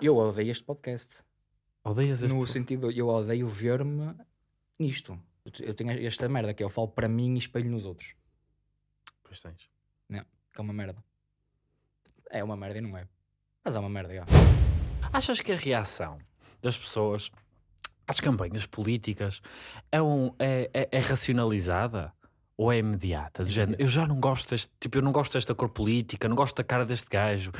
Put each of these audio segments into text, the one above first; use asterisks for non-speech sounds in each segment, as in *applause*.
Eu odeio este podcast. Odeias este... No sentido, eu odeio ver-me nisto. Eu tenho esta merda que eu falo para mim e espelho nos outros. Pois tens. Não, que é uma merda. É uma merda e não é. Mas é uma merda, já. Achas que a reação das pessoas às campanhas políticas é, um, é, é, é racionalizada? Ou é imediata? Do género, eu já não gosto deste, tipo, eu não gosto desta cor política, não gosto da cara deste gajo.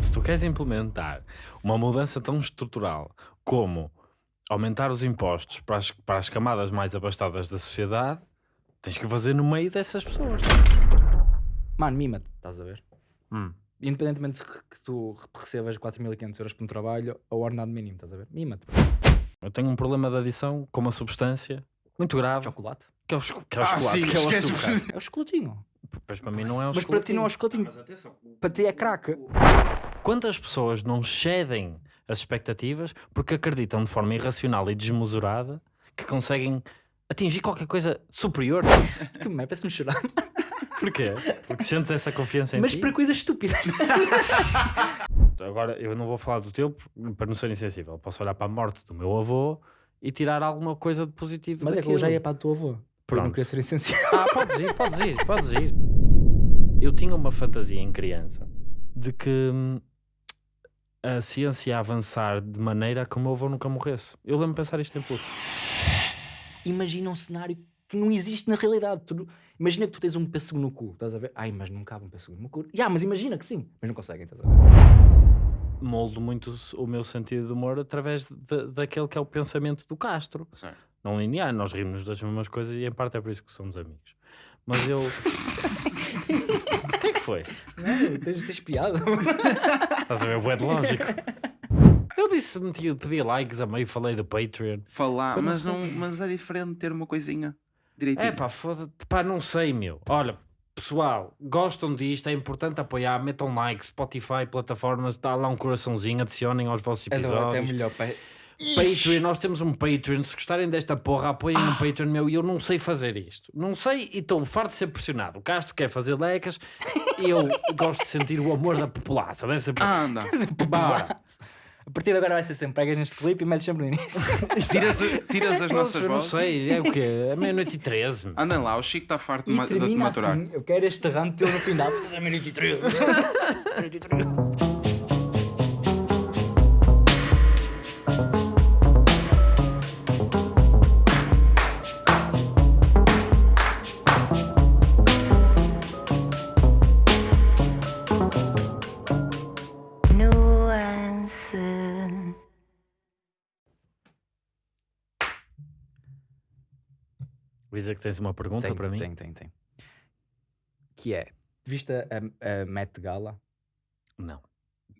Se tu queres implementar uma mudança tão estrutural como aumentar os impostos para as, para as camadas mais abastadas da sociedade, tens que fazer no meio dessas pessoas. Mano, mima-te, estás a ver? Hum. Independentemente se que tu recebas 4.500 euros por um trabalho ou ordenado mínimo, estás a ver? Mima-te. Eu tenho um problema de adição com uma substância muito grave. Chocolate? Que é o, que é o Ah, chocolate, sim, que é o açúcar. É o chocolatinho. Mas para mim não é o Mas para ti não é o chocolatinho. chocolatinho. Para ti é crack. Quantas pessoas não cedem as expectativas porque acreditam de forma irracional e desmesurada que conseguem atingir qualquer coisa superior? *laughs* Que merda, parece-me chorar. *laughs* Porquê? Porque sentes essa confiança em Mas ti? para coisas estúpidas. *laughs* Agora, eu não vou falar do teu para não ser insensível. Posso olhar para a morte do meu avô e tirar alguma coisa de positivo Mas é que daquilo. eu já ia para a tua avó. Por eu não queria ser essencial. Ah, podes ir, podes ir, podes ir. Eu tinha uma fantasia em criança de que hum, a ciência ia avançar de maneira a que o meu avô nunca morresse. Eu lembro-me de pensar isto em puto. Imagina um cenário que não existe na realidade. Tu Imagina que tu tens um pêssego no cu, estás a ver? Ai, mas não cabe um pêssego no meu cu. Ya, mas imagina que sim. Mas não conseguem, estás a ver? Moldo muito o meu sentido de humor através de- daquele que é o pensamento do Castro. Certo. Não linear, nós rimos das mesmas coisas e em parte é por isso que somos amigos. Mas eu. *laughs* o que é que foi? Não, tens, tens piada. *laughs* Estás a ver? Bué de lógico. *laughs* Eu disse, meti, pedi likes a meio, falei do Patreon. Falar, mas, não, mas é diferente ter uma coisinha direitinho. É pá, foda-te, pá, não sei, meu. Olha, pessoal, gostam disto, é importante apoiar, metam like, Spotify, plataformas, dá lá um coraçãozinho, adicionem aos vossos É episódios. até melhor. pá. Patreon, nós temos um Patreon. Se gostarem desta porra, apoiem ah. um Patreon meu. E eu não sei fazer isto. Não sei e estou farto de ser pressionado. O Castro quer fazer lecas e eu *laughs* gosto de sentir o amor da população. Deve ser. Ah, anda. *laughs* Bora. A partir de agora vai ser sempre pegas neste clipe e metes sempre no início. *laughs* tiras, tiras as nossas vozes. Não sei, é o quê? É meia-noite e 13. Andem lá, o Chico está farto de, de te maturar. Assim, eu quero este rant teu no final. da. É meia-noite e 13. Luísa, que tens uma pergunta Tem, para mim? tem, tem, tem. Que é, viste a, a Met Gala? Não.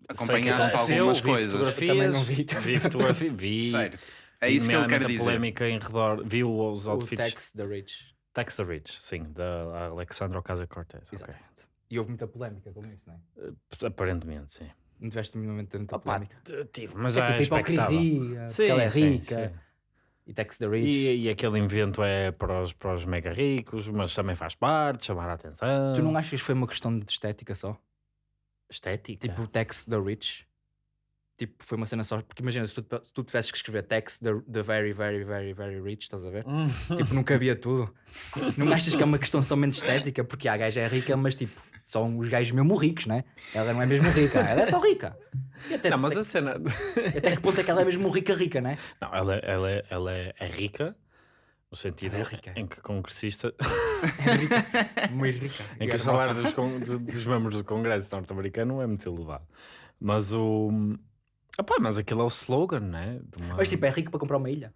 Acompanhaste Sei que algumas vi coisas. fotografias, Eu também não vi. vi fotografia, vi. *laughs* Certo. É isso que ele quer muita dizer. polémica em redor, viu os O outfits. Tex the Rich. Tex the Rich, sim, da Alexandra Ocasio-Cortez. Exatamente. E houve muita polémica com isso, não é? Eh, Aparentemente, sim. Não tiveste minimamente tanta polémica. tive, mas É já tipo é expectável. hipocrisia, porque Sim, ela é sim, rica. sim. E Tex the Rich. E, e aquele invento é para os, para os mega ricos, mas também faz parte, chamar a atenção. Tu não achas que foi uma questão de estética só? Estética? Tipo, Tex the Rich. Tipo, foi uma cena só. Porque imagina, se tu, se tu tivesses que escrever Tex the, the Very, Very, Very, Very Rich, estás a ver? Hum. tipo, não cabia tudo. *laughs* Não achas que é uma questão somente estética? Porque a gaja é rica, mas tipo, são os gajos mesmo ricos, né? Ela não é mesmo rica, ela é só rica. Até, Não, mas até, a cena. até *laughs* que ponto é que ela é mesmo rica, rica, né? Não, ela, ela, é- ela é, é rica, no sentido é rica. em que congressista. É rica. Muito rica. em que o salário dos, con- dos membros do Congresso norte-americano é muito elevado. Mas o. Epá, mas aquilo é o slogan, né? De uma- Mas tipo, é rico para comprar uma ilha.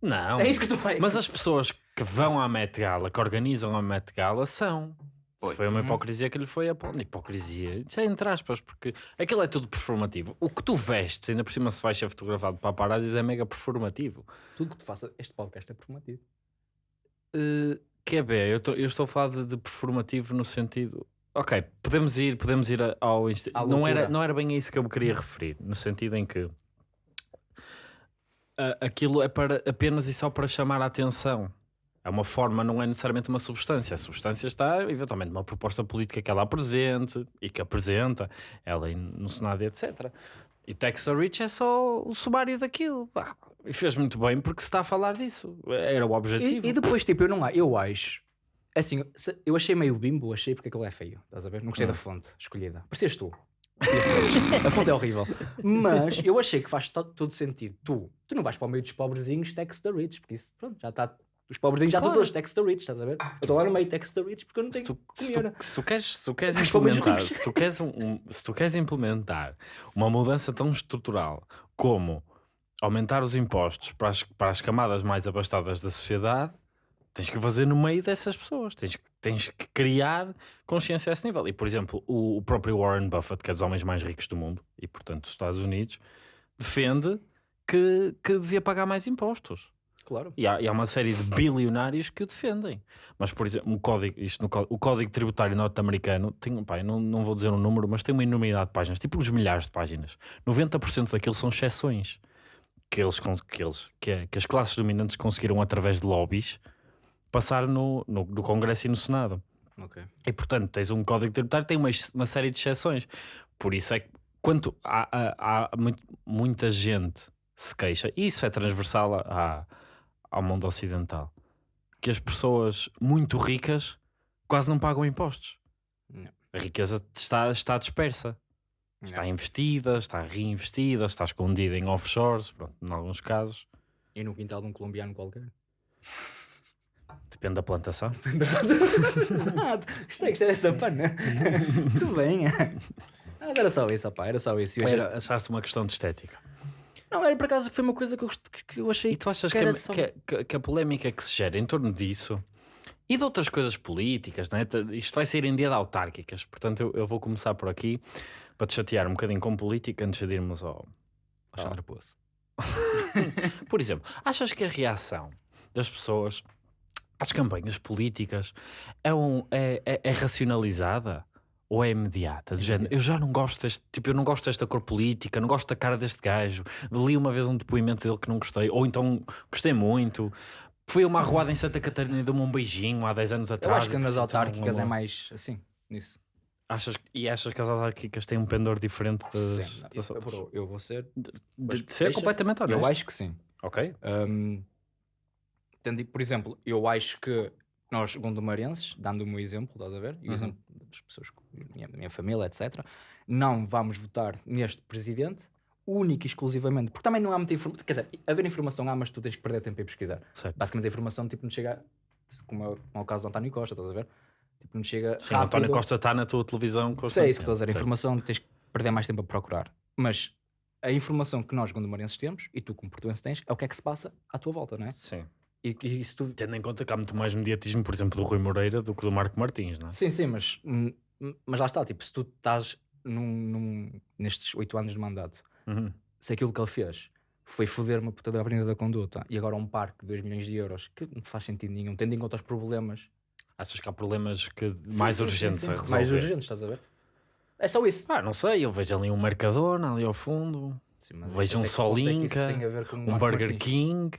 Não. É isso que tu fazes. Mas as pessoas que vão à Met Gala, que organizam a Met Gala, são. Foi. Foi uma Uhum. hipocrisia que lhe foi a pôr. Hipocrisia. Isso é entre aspas, porque aquilo é tudo performativo. O que tu vestes, ainda por cima se vais ser fotografado para paparazzi, é mega performativo. Tudo que tu faças, este podcast é performativo. Uh, quer ver, eu, tô- eu estou a falar de, de performativo no sentido. Ok, podemos ir, podemos ir ao. inst- À Não era, não era bem a isso que eu me queria referir, no sentido em que ah, aquilo é para, apenas e só para chamar a atenção. É uma forma, não é necessariamente uma substância. A substância está, eventualmente, numa proposta política que ela apresente e que apresenta, ela no Senado, etc. E Tex the Rich é só o sumário daquilo. pá. E fez muito bem porque se está a falar disso. Era o E, objetivo. e depois, tipo, eu não eu acho. Assim, eu achei meio bimbo, achei porque aquilo é feio. Estás a ver? Não gostei da fonte escolhida. Parecias tu. a fonte é horrível. Mas eu achei que faz to- todo sentido. Tu, tu não vais para o meio dos pobrezinhos Tex the Rich, porque isso, pronto, já está. Os pobrezinhos já estão Claro. todos Tex the Rich, estás a ver? Eu estou lá no meio Tex the Rich porque eu não se tenho tu, se, tu, se tu queres, se tu queres Mas implementar, se tu queres, um- um- se tu queres implementar uma mudança tão estrutural como aumentar os impostos para as, para as camadas mais abastadas da sociedade, tens que o fazer no meio dessas pessoas. Tens, que- tens que criar consciência a esse nível. E, por exemplo, o, o próprio Warren Buffett, que é dos homens mais ricos do mundo, e portanto dos Estados Unidos, defende que, que devia pagar mais impostos. Claro. E há, e há uma série de bilionários que o defendem. Mas, por exemplo, o código, isto no o código tributário norte-americano tem, pá, não, não vou dizer um número, mas tem uma enormidade de páginas, tipo uns milhares de páginas. 90% daquilo são exceções que, eles, que, eles, que, é- que as classes dominantes conseguiram, através de lobbies, passar no, no, no Congresso e no Senado. Ok. E portanto, tens um código tributário que tem uma, uma série de exceções. Por isso é que quanto há, há, há muito- muita gente se queixa, e isso é transversal a- a- ao mundo ocidental, que as pessoas muito ricas quase não pagam impostos. Não. A riqueza está, está dispersa. Está Não. investida, está reinvestida, está escondida em offshores, pronto, em alguns casos. E no quintal de um colombiano qualquer. Depende da plantação. ah, *laughs* gostei, gostei dessa pana. Muito bem. *laughs* Mas era só isso, opá, era só isso. Era, achaste uma questão de estética. Não, era por acaso, foi uma coisa que eu, gost- que eu achei. E tu achas que que, a, só- que que- que a polémica que se gera em torno disso e de outras coisas políticas, não é? Isto vai sair em dia de autárquicas, portanto eu, eu vou começar por aqui para te chatear um bocadinho com política antes de irmos ao. Alexandre Poço. *laughs* Por exemplo, achas que a reação das pessoas às campanhas políticas é, um, é, é- é racionalizada? Ou é imediata? Do género, eu já não gosto deste, tipo, eu não gosto desta cor política, não gosto da cara deste gajo. Li uma vez um depoimento dele que não gostei, ou então gostei muito. Fui a uma arruada em Santa Catarina e deu-me um beijinho há 10 anos Eu atrás. acho que nas autárquicas é mais assim, nisso. Achas, e achas que as autárquicas têm um pendor diferente das, Sim, das eu, eu- eu vou ser. De, de ser deixa- completamente honesto. Eu acho que sim. Ok. Tendo- por exemplo, eu acho que nós, gondomarenses, dando o meu exemplo, estás a ver? E o Uhum. exemplo das pessoas da minha, minha família, etc., não vamos votar neste presidente único e exclusivamente, porque também não há muita informação. Quer dizer, haver informação há, mas tu tens que perder tempo a pesquisar. Certo. Basicamente a informação tipo, não chega, como é, como é o caso do António Costa, estás a ver? Tipo, não chega. Sim, o António rápido. Costa está na tua televisão Sei, é isso que estou a dizer. A informação tens que perder mais tempo a procurar. Mas a informação que nós, gondomarenses, temos, e tu, como portuense, tens, é o que é que se passa à tua volta, não é? Sim. E, e tu Tendo em conta que há muito mais mediatismo, por exemplo, do Rui Moreira do que do Marco Martins, não é? Sim, sim, mas, hum, mas lá está, tipo, se tu estás num, num- nestes oito anos de mandato, Uhum. se aquilo que ele fez foi foder uma puta da Avenida da Conduta e agora um parque de 2 milhões de euros, que não faz sentido nenhum, tendo em conta os problemas Achas que há problemas que mais Sim, sim, urgentes sim, a sim. resolver? Mais urgentes, estás a ver? É só isso. Ah, não sei, eu vejo ali um Mercadona ali ao fundo, Sim, Vejo um é Solinka, um Burger? King.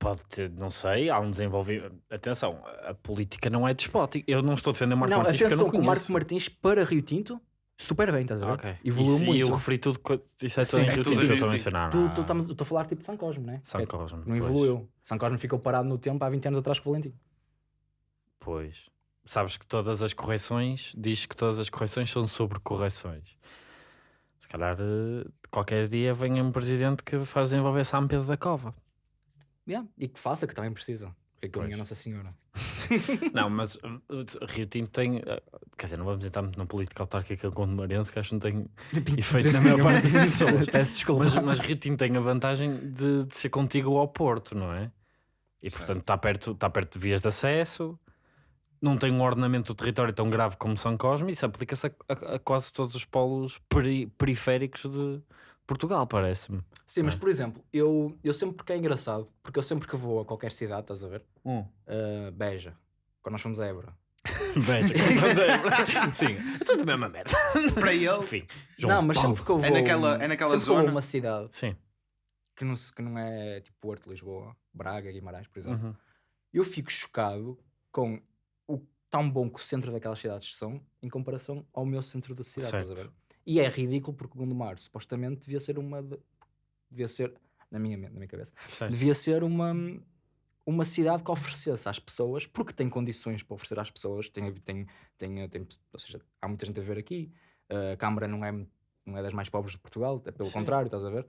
Pode ter, não sei, há um desenvolvimento. Atenção, a política não é despótica. Eu não estou a defender Marco Não, Martins porque eu atenção não que o Marco conheço. Martins para Rio Tinto, super bem, estás a ver? Ok. Evoluiu Isso- muito. E eu referi tudo. co- Isso é Sim, tudo em é Rio Tinto que eu estou a mencionar. Tu, não tu, há- estamos, eu estou a falar tipo de São Cosme, não é? São Que é- Cosme, Não evoluiu. São Cosme ficou parado no tempo há 20 anos atrás com o Valentim. Pois. Sabes que todas as correções, diz que todas as correções são sobre correções. Se calhar eh, qualquer dia vem um presidente que faz desenvolver São Pedro da Cova. Yeah. E que faça, que também precisa. Porque aquilo Pois. é Nossa Senhora. *laughs* Não, mas *laughs* uh, Rio Tinto tem. uh, Quer dizer, não vamos entrar muito na política autárquica com o Marense, que acho que não tem *laughs* efeito na maior parte das pessoas. Peço desculpa. Mas, mas Rio Tinto tem a vantagem de, de ser contigo ao Porto, não é? E Certo. portanto está perto, está perto de vias de acesso, não tem um ordenamento do território tão grave como São Cosme, e isso aplica-se a, a- a quase todos os polos peri- periféricos de Portugal, parece-me. Sim, mas por exemplo, eu, eu sempre que é engraçado, porque eu sempre que vou a qualquer cidade, estás a ver? Hum. Uh, Beja, quando nós fomos a Évora. *laughs* Beja, vamos a- *laughs* Sim, é tudo a mesma merda. Para ele, Enfim, João não, mas Paulo. sempre que eu vou. É naquela- é naquela sempre que eu vou a zona? uma cidade Sim. que não, se- que não é tipo Porto, Lisboa, Braga, Guimarães, por exemplo, Uhum. eu fico chocado com o tão bom que o centro daquelas cidades são em comparação ao meu centro da cidade, estás a Certo. ver? E é ridículo porque Gondomar supostamente devia ser uma. de- devia ser, na minha, na minha cabeça, Certo. devia ser uma, uma cidade que oferecesse às pessoas, porque tem condições para oferecer às pessoas, tem, tem, tem, tem, ou seja, há muita gente a ver aqui, a Câmara não é, não é das mais pobres de Portugal, é pelo Sim. contrário, estás a ver?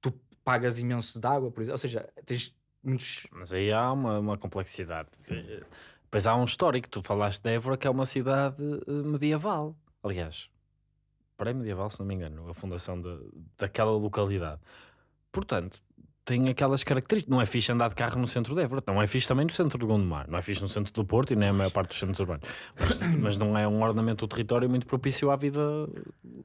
Tu pagas imenso de água, por exemplo, ou seja, tens muitos. Mas aí há uma, uma complexidade. Eh, Depois há um histórico. Tu falaste de Évora, que é uma cidade eh, medieval. Aliás, pré-medieval, se não me engano, a fundação de, daquela localidade. Portanto, tem aquelas características. Não é fixe andar de carro no centro de Évora. Não é fixe também no centro de Gondomar. Não é fixe no centro do Porto e nem a maior parte dos centros urbanos. Mas, mas não é um ordenamento do território muito propício à vida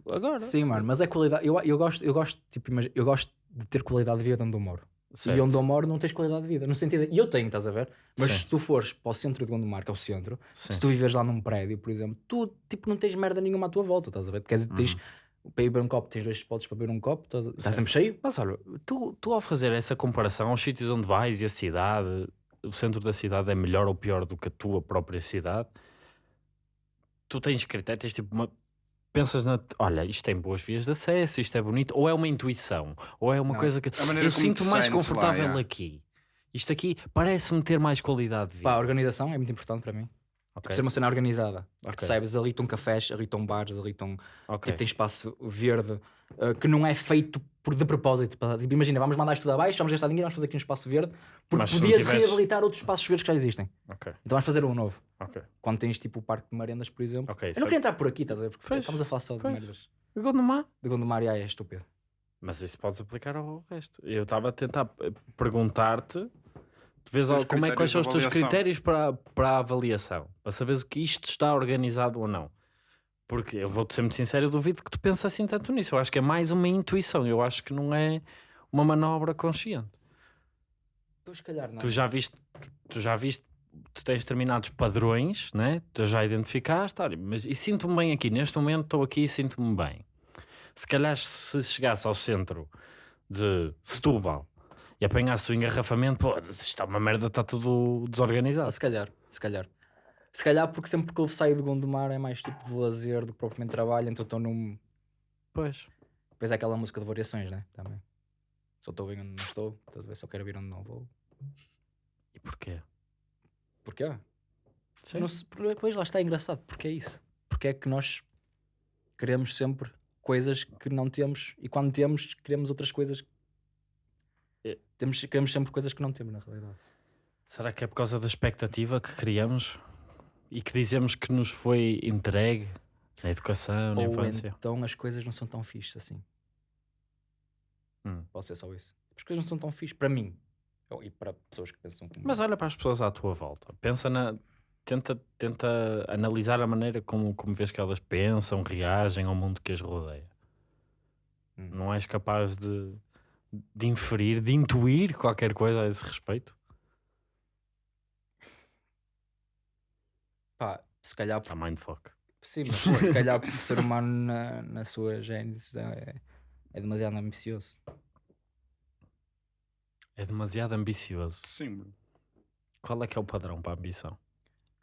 agora. Sim, mano, mas é qualidade. Eu, eu, gosto, eu, gosto, tipo, eu gosto de ter qualidade de vida onde eu moro. Certo. E onde eu moro não tens qualidade de vida. No sentido, e eu tenho, estás a ver? Mas Sim. se tu fores para o centro de Gondomar, que é o centro, Sim. se tu viveres lá num prédio, por exemplo, tu tipo, não tens merda nenhuma à tua volta, estás a ver? Quer dizer, tens, Uhum. para ir beber um copo, tens dois spots para beber um copo, estás a- está sempre cheio. Mas olha, tu, tu ao fazer essa comparação aos sítios onde vais e a cidade, o centro da cidade é melhor ou pior do que a tua própria cidade, tu tens critério, tens tipo uma. Pensas na. Olha, isto tem boas vias de acesso, isto é bonito, ou é uma intuição, ou é uma Não, coisa que. maneira Eu sinto mais lá, confortável yeah. aqui. Isto aqui parece-me ter mais qualidade de vida. Pá, a organização é muito importante para mim. Ok, Ser uma cena organizada. Ok. Tu sabes, ali estão cafés, ali estão bares, ali estão. ok. Tipo, tem espaço verde uh, que não é feito por de propósito. pá. Tipo, imagina, vamos mandar isto tudo abaixo, vamos gastar dinheiro, vamos fazer aqui um espaço verde, porque Mas se não podias tivesse- reabilitar outros espaços verdes que já existem. ok, Então vais fazer um novo. ok. Quando tens tipo o Parque de Marendas, por exemplo. Ok, Eu sei. não queria entrar por aqui, estás a ver? Porque Pois, estamos a falar só de pois. merdas. Gondomar? De Gondomar, e, ah, é estúpido. Mas isso podes aplicar ao resto. Eu estava a tentar eh, perguntar-te tu vês al- como é, quais são os de teus avaliação. critérios para, para a avaliação, para saberes o que isto está organizado ou não. Porque eu vou-te ser muito sincero, eu duvido que tu penses assim tanto nisso. Eu acho que é mais uma intuição, eu acho que não é uma manobra consciente. Tu, se calhar, não. Tu já viste, tu, tu já viste, tu tens determinados padrões, né? tu já identificaste, olha, mas e sinto-me bem aqui, neste momento estou aqui e sinto-me bem. Se calhar se chegasse ao centro de Setúbal e apanhasse o engarrafamento, pô, isto está uma merda, está tudo Ah, desorganizado. se calhar, se calhar. Se calhar porque sempre que eu saio de Gondomar é mais tipo de lazer do que propriamente trabalho, então estou num. Pois. Depois é aquela música de variações, né? Também. Só estou bem onde não estou, estás a ver? Só quero vir onde não vou. E porquê? Porquê? Sim. Não se- Pois lá está é engraçado, porque é isso. Porque é que nós queremos sempre coisas que não temos e quando temos, queremos outras coisas. É. Temos, queremos sempre coisas que não temos na realidade. Será que é por causa da expectativa que criamos e que dizemos que nos foi entregue na educação, na Ou infância? então as coisas não são tão fixes assim. Hum. Pode ser só isso. As coisas não são tão fixes para mim. E para pessoas que pensam como Mas olha para as pessoas à tua volta. Pensa na. Tenta, tenta analisar a maneira como, como vês que elas pensam, reagem ao mundo que as rodeia. Hum. Não és capaz de, de inferir, de intuir qualquer coisa a esse respeito? Pá, se calhar A mindfuck. Sim, *laughs* mas se calhar porque o ser humano na, na sua gênese é, é demasiado ambicioso. É demasiado ambicioso. Sim, bro. Qual é que é o padrão para a ambição?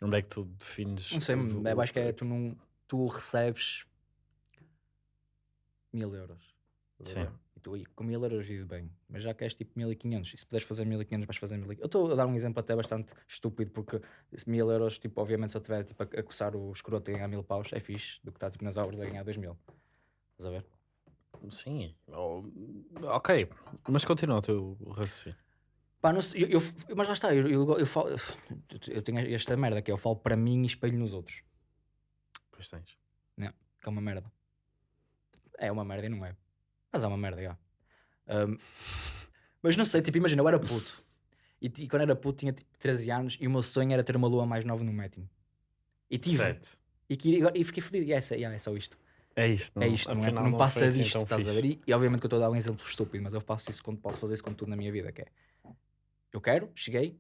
Onde é que tu defines? Não sei, o- eu acho que é tu não tu recebes mil euros. Sim. ver? E tu "Ih, com mil euros vive bem, mas já queres tipo 1500. E se puderes fazer 1500, vais fazer 1500. Eu estou a dar um exemplo até bastante estúpido, porque esse mil euros, tipo, obviamente, se eu estiver tipo, a, a coçar o escroto a ganhar mil paus, é fixe do que está tipo, nas obras a ganhar dois mil. Estás a ver? Sim. Oh, ok. Mas continua o teu raciocínio. Pá, não sei, eu, eu- mas lá está, eu, eu, eu falo, eu tenho esta merda que é, eu falo para mim e espelho nos outros, Pois tens. que é uma merda. É uma merda e não é. Mas é uma merda, já. Ahm, mas não sei, tipo, imagina, eu era puto. E, ti- quando era puto tinha tipo 13 anos e o meu sonho era ter uma lua mais nova no Metin. E tive. Certo. E, que- e fiquei fodido. E é, yeah, é só isto. É isto. é isto, não, é? afinal não foi passa assim disto, tão estás a ver? E, e obviamente que eu estou a dar um exemplo estúpido, mas eu faço isso quando posso fazer isso com tudo na minha vida, que é eu quero, cheguei,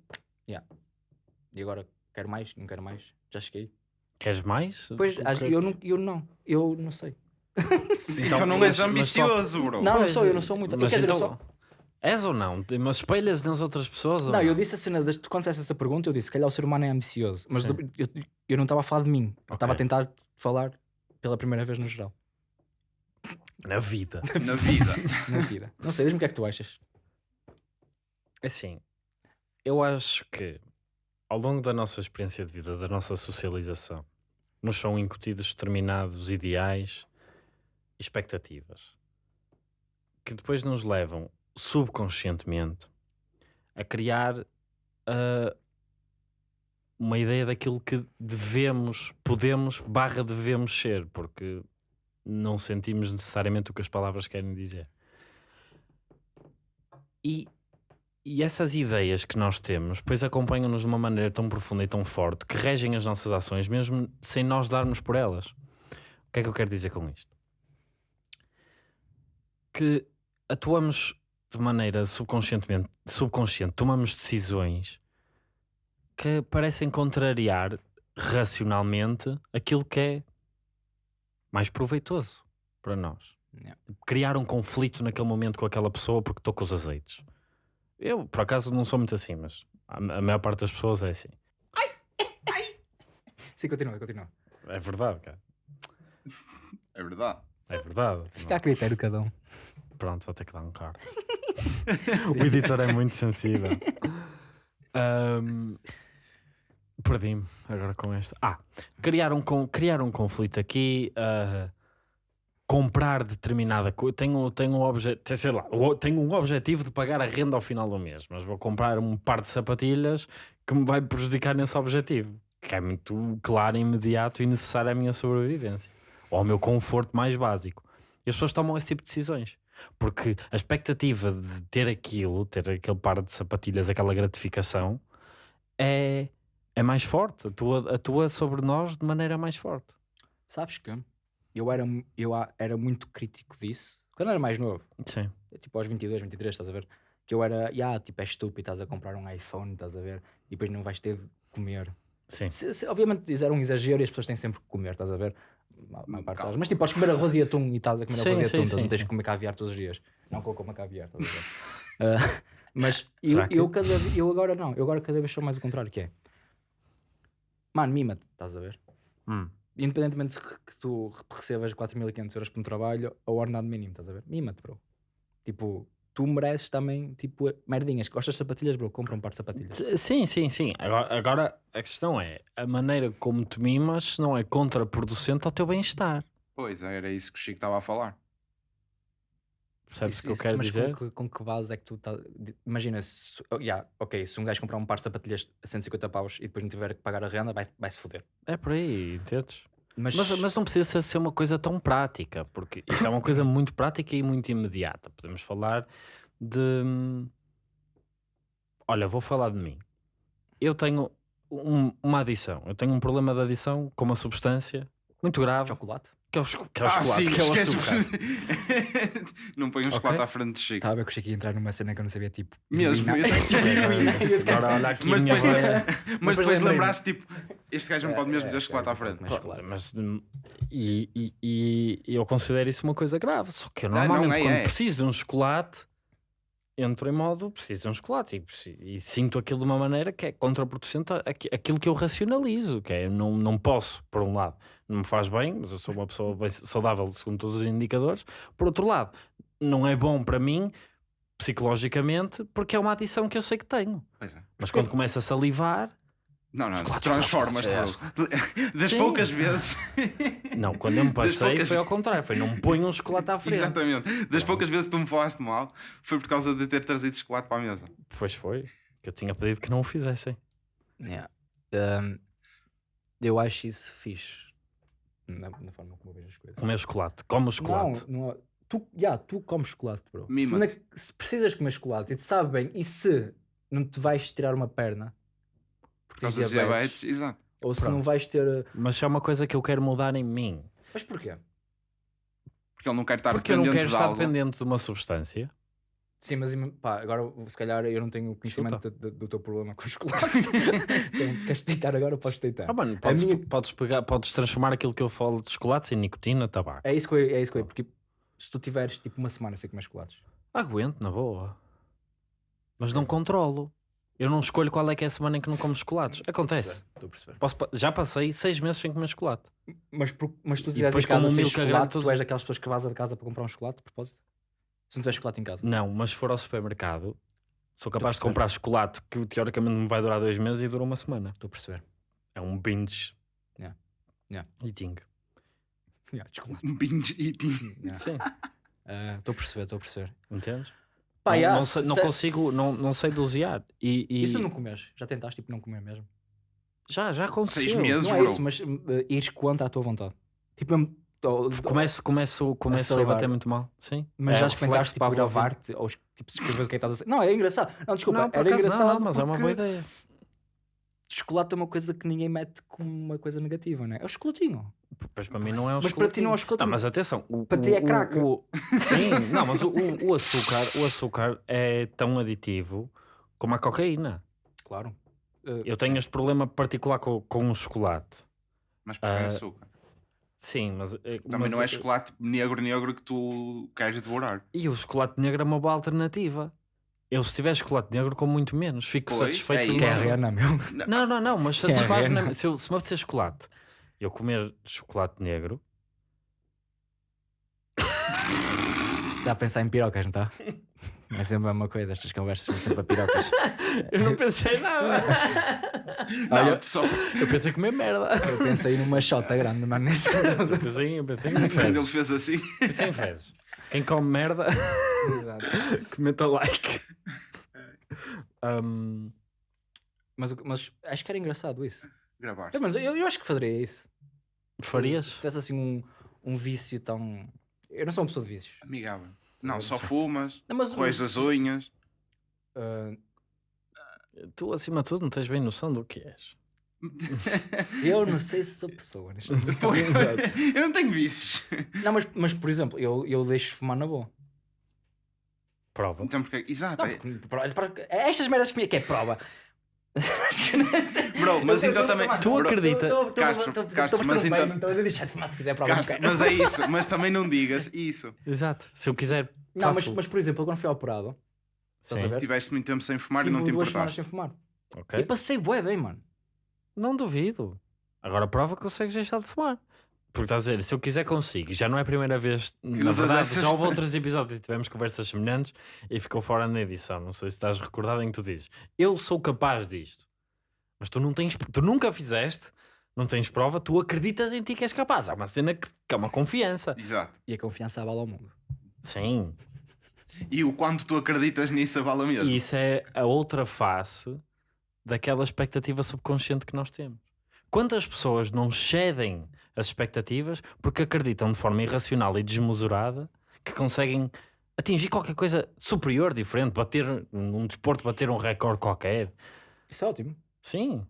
yeah. e agora quero mais, não quero mais, já cheguei. Queres mais? Pois, é eu que- não, eu não, eu não sei. Então, não mas- és mas só- ambicioso, bro. Não, não sou, eu não sou muito. Mas quer dizer, eu então, sou- És ou não? Mas espelhas nas outras pessoas? ou Não, eu disse a cena, das- tu quando fizeste essa pergunta, eu disse, se calhar o ser humano é ambicioso, mas eu, eu, eu não estava a falar de mim, eu estava a tentar falar pela primeira vez no geral. Na vida. *laughs* Na vida. na vida. Não sei, diz-me o que é que tu achas. Assim, eu acho que ao longo da nossa experiência de vida, da nossa socialização, nos são incutidos determinados ideais expectativas que depois nos levam subconscientemente a criar ah, uma ideia daquilo que devemos, podemos, barra devemos ser, porque não sentimos necessariamente o que as palavras querem dizer. E, e essas ideias que nós temos, depois acompanham-nos de uma maneira tão profunda e tão forte que regem as nossas ações, mesmo sem nós darmos por elas. O que é que eu quero dizer com isto? Que atuamos de maneira subconscientemente, subconsciente, tomamos decisões que parecem contrariar racionalmente aquilo que é mais proveitoso para nós. Yeah. Criar um conflito naquele momento com aquela pessoa porque estou com os azeites. Eu, por acaso, não sou muito assim, mas a, a maior parte das pessoas é assim. Sim, continua, continua. É verdade, cara. É verdade. É verdade. Fica a critério cada um. Pronto, vou ter que dar um card. o editor é muito sensível. Ahm, Perdi-me agora com esta. Ah, criar um, criar um conflito aqui. ah, comprar determinada coisa. Tenho, tenho, um obje sei lá, tenho um objetivo de pagar a renda ao final do mês, mas vou comprar um par de sapatilhas que me vai prejudicar nesse objetivo. Que é muito claro, imediato e necessário à minha sobrevivência. Ou ao meu conforto mais básico. E as pessoas tomam esse tipo de decisões. Porque a expectativa de ter aquilo, ter aquele par de sapatilhas, aquela gratificação, é, é mais forte. Atua, atua sobre nós de maneira mais forte. Sabes que eu era, eu era muito crítico disso quando era mais novo. Sim. Tipo aos 22, 23, estás a ver? Que eu era, yeah, tipo, é estúpido, estás a comprar um iPhone, estás a ver? E depois não vais ter de comer. Sim. Se, se- obviamente fizeram um exagero e as pessoas têm sempre que comer, estás a ver? Parte delas. Mas tipo, podes comer arroz e atum e estás a comer Sim, arroz e atum, sim, não tens que comer caviar todos os dias. Não que eu coma caviar, estás a ver? *laughs* Ah, mas eu, que- eu, cada, eu agora não, eu agora cada vez sou mais o contrário, que é mano, mima-te, estás a ver? Hum. Independentemente se que tu recebas 4.500 euros por um trabalho ou ordenado mínimo, estás a ver? Mima-te, bro. Tipo, tu mereces também, tipo, merdinhas. Gostas de sapatilhas, bro? Compra um par de sapatilhas. Sim, sim, sim. Agora, agora a questão é a maneira como te mimas se não é contraproducente ao teu bem-estar. Pois, era isso que o Chico estava a falar. Percebes o que eu quero mas dizer? Com que, com que base é que tu estás. Imagina, se, oh, yeah, ok, se um gajo comprar um par de sapatilhas a 150 paus e depois não tiver que pagar a renda, vai- vai-se foder. É por aí, entendes? Mas, Mas, mas não precisa ser uma coisa tão prática, porque isto é uma coisa muito prática e muito imediata. Podemos falar de. Olha, vou falar de mim. Eu tenho um- uma adição. Eu tenho um problema de adição com uma substância muito grave, chocolate? Que é o, que é o chocolate, que é o Ah, açúcar. Não põe um chocolate à frente de Chico. Estava a que cheguei a entrar numa cena que eu não sabia, tipo. Mesmo, eu- *laughs* Tipo, Agora olha aqui Mas depois, mas depois lembraste, tipo, este gajo não pode mesmo É, ter é, chocolate é, à frente. mas- chocolate. mas, e, e- e- eu considero isso uma coisa grave. Só que eu Não, não normalmente, é, quando é. preciso de um chocolate, entro em modo preciso de um chocolate e, e sinto aquilo de uma maneira que é contraproducente aquilo que eu racionalizo. Que é, não, não posso, por um lado, não me faz bem, mas eu sou uma pessoa saudável segundo todos os indicadores. Por outro lado, não é bom para mim psicologicamente porque é uma adição que eu sei que tenho. É. Mas quando começo a salivar, Não, não, Chocolate, transformas-te. chocolate, bro. *laughs* Das Sim. poucas vezes. *laughs* não, quando eu me passei poucas- foi ao contrário, foi não me ponho um chocolate à frente. Exatamente. Das poucas vezes que tu me falaste mal, foi por causa de ter trazido chocolate para a mesa. Pois foi, que eu tinha pedido que não o fizessem. Yeah. Um, eu acho isso fixe. Na, na forma como eu vejo as coisas. Comer chocolate, come o chocolate. Não, não, tu, yeah, tu comes chocolate, bro. Se, na- se precisas comer chocolate e te sabe bem, e se não te vais tirar uma perna Por porque causa dos diabetes. Exato. ou se Pronto. não vais ter. Mas é uma coisa que eu quero mudar em mim. Mas porquê? Porque ele não quer estar Porque eu não dependente quero de estar algo. dependente de uma substância. Sim, mas pá, agora se calhar eu não tenho conhecimento de- de- do teu problema com os chocolates. *laughs* então, queres deitar agora? Podes deitar. Ah, mano, podes, minha- podes, pegar, podes transformar aquilo que eu falo de chocolates em nicotina, tabaco. É isso que eu, é isso que eu, porque se tu tiveres tipo uma semana sem comer chocolates, Aguento, na boa. Mas não controlo. Eu não escolho qual é que é a semana em que não como chocolates. Acontece. Estou a perceber. Posso já passei seis meses sem comer chocolate. Mas, por- mas tu se depois em casa um sem milk chocolate, grande, tu és daquelas pessoas que vaza de casa para comprar um chocolate, de propósito? Se não tiver chocolate em casa. Não, mas se for ao supermercado, sou capaz de comprar chocolate que teoricamente me vai durar dois meses e dura uma semana. Estou a perceber. É um binge Yeah. Yeah. eating. *laughs* Yeah, chocolate. Um binge eating. Yeah. Sim, *laughs* Ah, Estou a perceber, estou a perceber. entendes? Pá, não, yeah, não sei- não se- consigo, não, não sei dosear. E, e- tu não comes? Já tentaste tipo não comer mesmo? já, já aconteceu. Seis meses, não é bro. isso, mas uh, ires contra a tua vontade. Tipo, Começo, começo, começo a salivar. bater muito mal. Sim. mas É já experimentaste tipo, gravar-te ou tipo, escrever o que é que estás a dizer? Não, é engraçado. Não, desculpa, Não, era não, engraçado não, mas é uma boa ideia. chocolate é uma coisa que ninguém mete como uma coisa negativa, não é? É o chocolatinho. Pois para mim não é um Mas para ti não é um chocolatinho. chocolatinho. Não, mas atenção. O, Para ti é o- crack. o- o- *laughs* Sim, não, mas o, o- o açúcar, o açúcar é tão aditivo como a cocaína. Claro. Uh, Eu tenho este problema particular com, com o chocolate. Mas porque é Ah, açúcar. Sim, mas. Também mas não é chocolate negro, negro que tu queres devorar. E o chocolate negro é uma boa alternativa. Eu, se tiver chocolate negro, como muito menos. Fico Pois, satisfeito. é de- Que é a isso. Rihanna, meu. Não, não, não, mas Que é a satisfaz Rihanna. se, eu, se me apetecer chocolate, eu comer chocolate negro, Está a pensar em pirocas, não está? É sempre a mesma coisa, estas conversas são sempre a pirocas. eu não pensei nada. *laughs* Não, só eu pensei em comer merda. Eu pensei numa shota grande, mano, neste Eu pensei, *laughs* eu pensei em ele fezes. fez assim. Pensei em fezes. Quem come merda, Exato. *laughs* comenta like. Um, Mas, mas acho que era engraçado isso. Gravaste. É, mas eu, eu acho que faria isso. Se farias? tivesse assim um, um vício tão. Eu não sou uma pessoa de vícios. Amigável. Não, só fumas, Não, mas roes as unhas. Ah, Tu, acima de tudo, não tens bem noção do que és. *laughs* eu não sei se sou pessoa neste Pois, eu não tenho vícios. Não, mas, mas por exemplo, eu, eu deixo fumar na boa. Prova. Então, porque. Exato. Não, é- porque- é estas merdas que, me- que é prova. *laughs* Acho que não é assim. Bro, mas Eu- então eu- também- Tu eu- eu- acredita- eu- eu- eu- Castro, Castro, mas então- Então deixar de fumar se quiser, prova. não Castro, mas é *laughs* isso. Mas também não digas isso. Exato. Se eu quiser. Não, mas, mas por exemplo, quando fui operado, estás a Sim. ver? Tiveste muito tempo sem fumar tive e não te duas importaste. sem fumar. Ok. E passei bué bem, mano. Não duvido. Agora prova que consegues deixar de fumar. Porque estás a dizer, se eu quiser consigo, já não é a primeira vez, na usas verdade, essas- já houve outros episódios e tivemos conversas semelhantes e ficou fora na edição. Não sei se estás recordado em que tu dizes, eu sou capaz disto, mas tu não tens, tu nunca fizeste, não tens prova, tu acreditas em ti que és capaz. Há uma cena que, que é uma confiança. Exato. E a confiança abala o mundo. Sim. E o quanto tu acreditas nisso avala mesmo. E isso é a outra face daquela expectativa subconsciente que nós temos. Quantas pessoas não cedem as expectativas porque acreditam de forma irracional e desmesurada que conseguem atingir qualquer coisa superior, diferente, bater num desporto, bater um recorde qualquer? Isso é ótimo. Sim.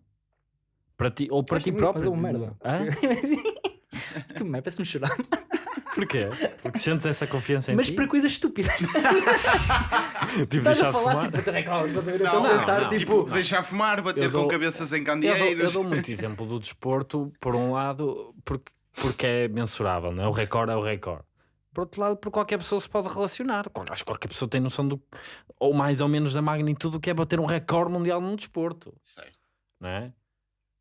Para ti, ou para ti próprio. é uma merda. Hã? *laughs* que merda, parece-me chorar. Porquê? Porque sentes essa confiança em Mas ti? para coisas estúpidas. *laughs* Tipo, Estás deixar a de falar fumar? tipo até estás a ver? Eu Não, estou a não, pensar não. tipo. Deixar fumar, bater Eu dou- com cabeças em Eu dou, eu candeeiros. dou muito exemplo do desporto, por um lado, porque, porque é mensurável, não é? o recorde é o recorde. Por outro lado, porque qualquer pessoa se pode relacionar. Qual- Acho que qualquer pessoa tem noção do, ou mais ou menos da magnitude do que é bater um recorde mundial num desporto, Certo. não é?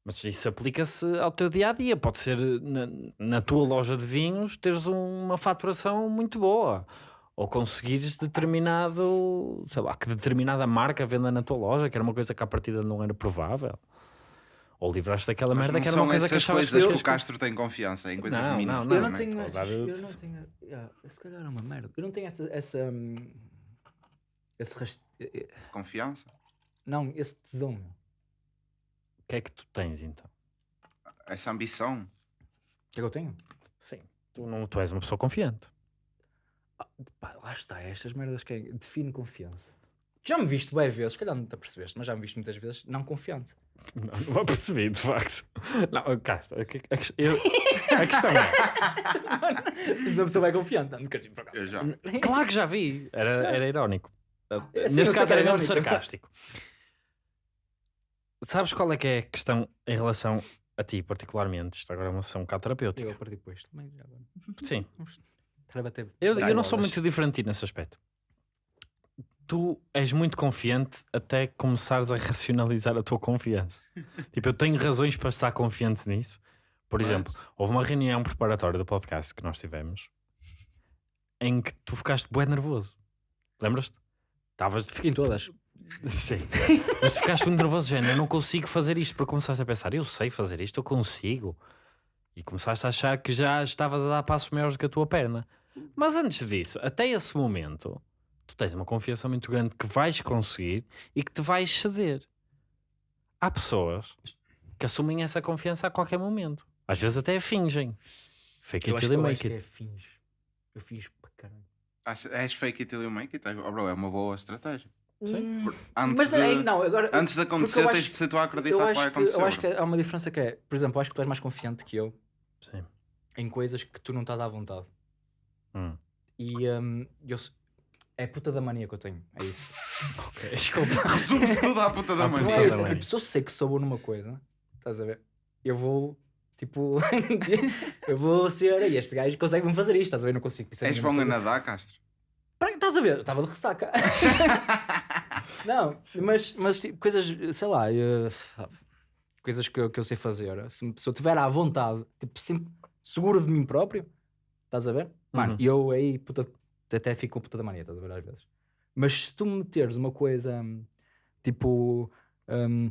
Mas isso aplica-se ao teu dia a dia. Pode ser na, na tua loja de vinhos teres uma faturação muito boa. Ou conseguires determinado, sei lá, que determinada marca venda na tua loja, que era uma coisa que à partida não era provável. Ou livraste daquela Mas merda não que era uma coisa que essas achavas coisas que que o Castro tem confiança em coisas Não, mínimas. não, eu não não, tenho. Eu não tenho. yeah, se calhar é uma merda. Eu não tenho essa. essa hum, esse rast... eh, eh, Confiança? Não, esse tesão. Que é que tu tens então? Essa ambição? O que é que eu tenho? Sim. Tu, não, tu és uma pessoa confiante. Pá, lá está, estas merdas que é, define confiança. Já me viste bem vezes, se calhar não te apercebeste, mas já me viste muitas vezes não confiante. Não, não percebi, de facto. Não, a, que- a eu- a *laughs* questão é. Se uma pessoa é confiante, não, nunca por acaso. Eu já. Claro que já vi. Era, era irónico. Sim, eu Neste caso era era mesmo sarcástico. Sabes qual é que é a questão em relação a ti, particularmente? Isto agora é uma sessão um bocado terapêutica. Eu a partir depois. Também. *laughs* Sim. *laughs* Eu, eu não sou muito diferente de ti nesse aspecto. tu és muito confiante até começares a racionalizar a tua confiança. *laughs* tipo, eu tenho razões para estar confiante nisso. Por exemplo, houve uma reunião preparatória do podcast que nós tivemos em que tu ficaste bué nervoso. Lembras-te? Estavas Fiquem todas. *laughs* Sim. Mas tu ficaste muito nervoso, género, eu não consigo fazer isto. Porque começaste a pensar, eu sei fazer isto, eu consigo. E começaste a achar que já estavas a dar passos maiores do que a tua perna. Mas antes disso, até esse momento, tu tens uma confiança muito grande que vais conseguir e que te vais ceder. Há pessoas que assumem essa confiança a qualquer momento. Às vezes até fingem. Fake Eu it till you make acho que it. é finge. Eu fiz para caralho. Acho- És fake it till you make it? Oh, bro, é uma boa estratégia. Sim. Antes, Mas de, aí, não, agora. antes de acontecer, eu tens acho- de ser tu a acreditar que acho vai que, acontecer. eu acho que há uma diferença que é, por exemplo, eu acho que tu és mais confiante que eu Sim. em coisas que tu não estás à vontade. Hum. E hum, eu, é a puta da mania que eu tenho. É isso. *laughs* *laughs* Desculpa. Resume-se tudo à puta da À Não puta é mania. é mania. tipo, se eu sei que sou bom numa coisa, estás a ver? Eu vou, tipo, *laughs* eu vou ser, "Ei, este gajo consegue-me fazer isto, estás a ver? Eu não consigo. é És bom a fazer." nadar, Castro? Para- Estás a ver? Eu Estava de ressaca. Não, mas, mas tipo, coisas, sei lá, eh, coisas que eu, que eu sei fazer. Se, se eu estiver à vontade, tipo, sempre seguro de mim próprio, estás a ver? Mano, Uhum. eu aí puta, até fico com puta da mania, estás a ver às vezes. Mas se tu me meteres uma coisa hum, tipo hum,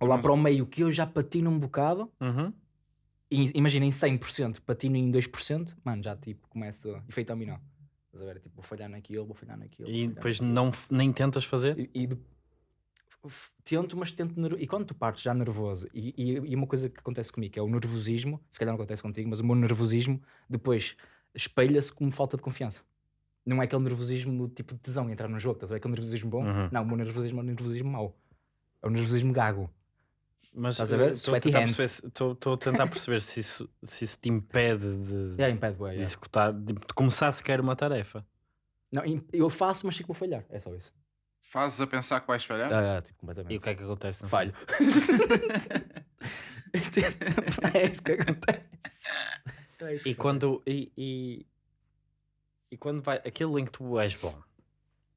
lá para o meio que eu já patino um bocado, Uhum. imagina em 100%, patino em 2%, mano, já tipo começa efeito dominó. Estás a ver? Tipo, vou falhar naquilo, vou falhar naquilo. E falhar depois naquilo. não, nem tentas fazer? E, e de- tento, mas tento. ner- E quando tu partes já nervoso, e, e, e uma coisa que acontece comigo é o nervosismo, se calhar não acontece contigo, mas o meu nervosismo depois espelha-se como falta de confiança. Não é aquele nervosismo tipo de tesão entrar no jogo, estás a ver? Aquele nervosismo bom. Uhum. Não, o meu nervosismo é um nervosismo mau. É o nervosismo gago. Mas Estás a ver? eh, estou Sweaty hands. Estou a tentar perceber se isso, se isso te impede de, *laughs* É, impede, de é. executar, de, de começar sequer uma tarefa. Não, eu faço, mas sei que vou falhar. É só isso. Fazes a pensar que vais falhar? Ah, tipo, E completamente. o que é que acontece? no Falho. *laughs* é isso que acontece. Então é isso? E quando, e, e, e quando vai aquilo em que tu és bom,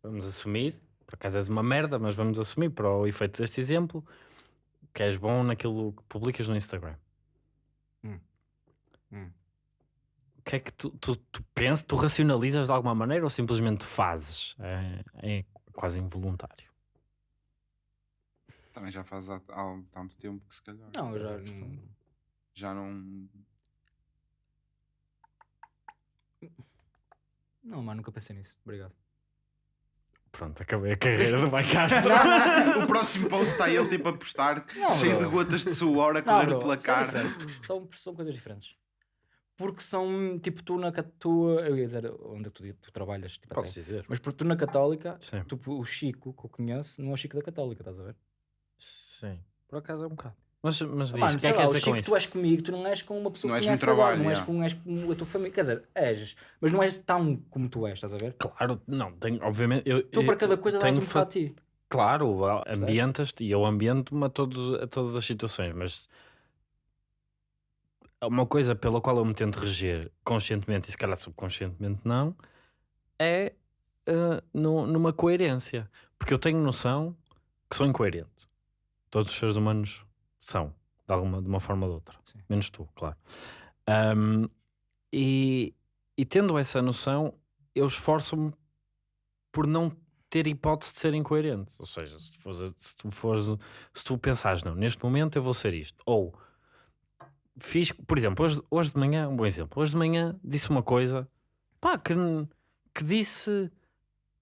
vamos assumir, por acaso és uma merda, mas vamos assumir para o efeito deste exemplo que és bom naquilo que publicas no Instagram. Hum. Hum. O que é que tu, tu, tu pensas, tu racionalizas de alguma maneira ou simplesmente fazes? É, é quase involuntário. Também já faz há, há tanto tempo que se calhar. Não, eu já. Questão. não- Já não. Não, mano, nunca pensei nisso. Obrigado. Pronto, acabei a carreira do Mike Castro. o próximo post está ele tipo a postar, Não, cheio bro. de gotas de suor a correr bro, pela são cara. São, são coisas diferentes. Porque são, tipo, tu na. ca- Tu, eu ia dizer onde tu, tu trabalhas, tipo, Podes até. dizer. Mas porque tu na Católica, Sim. tu, o Chico que eu conheço não é o Chico da Católica, estás a ver? Sim. Por acaso é um bocado. Mas, mas diz, o que é que dizer Chico com isso? tu és comigo, tu não és com uma pessoa Não que és conhece agora, trabalho, não és com, és com a tua família. Quer dizer, és, mas não és tão como tu és, estás a ver? Claro, não, tenho, obviamente. Eu, Tu eu para cada coisa dás tenho um fa- para ti. Claro, ambientas-te e eu ambiento-me a, todos, a todas as situações, mas uma coisa pela qual eu me tento reger conscientemente e se calhar subconscientemente não é eh, no- numa coerência. Porque eu tenho noção que sou incoerente. Todos os seres humanos são, de, alguma, de uma forma ou de outra. Sim. Menos tu, claro. Ahm, e, e tendo essa noção, eu esforço-me por não ter hipótese de ser incoerente. Ou seja, se tu fores, se tu, fores, se tu pensares, não, neste momento eu vou ser isto. Ou fiz, por exemplo, hoje, hoje de manhã, um bom exemplo, hoje de manhã disse uma coisa pá, que, que disse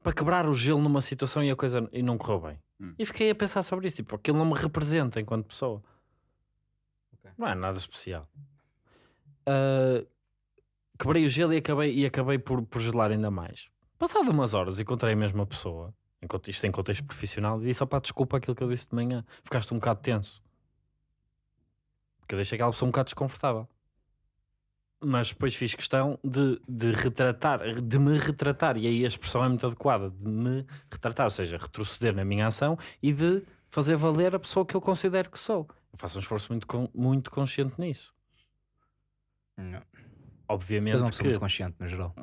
para quebrar o gelo numa situação e a coisa e não correu bem. Hum. E fiquei a pensar sobre isso, tipo, aquilo não me representa enquanto pessoa. Ok. Não é nada especial. Ah, quebrei o gelo e acabei, e acabei por, por gelar ainda mais. Passado umas horas encontrei a mesma pessoa, isto em contexto profissional, e disse: opá, desculpa aquilo que eu disse de manhã, ficaste um bocado tenso. Porque eu deixei aquela pessoa um bocado desconfortável. Mas depois fiz questão de, de retratar, de me retratar, e aí a expressão é muito adequada, de me retratar, ou seja, retroceder na minha ação e de fazer valer a pessoa que eu considero que sou. Eu faço um esforço muito, muito consciente nisso. Não. Obviamente uma pessoa que muito consciente, no geral.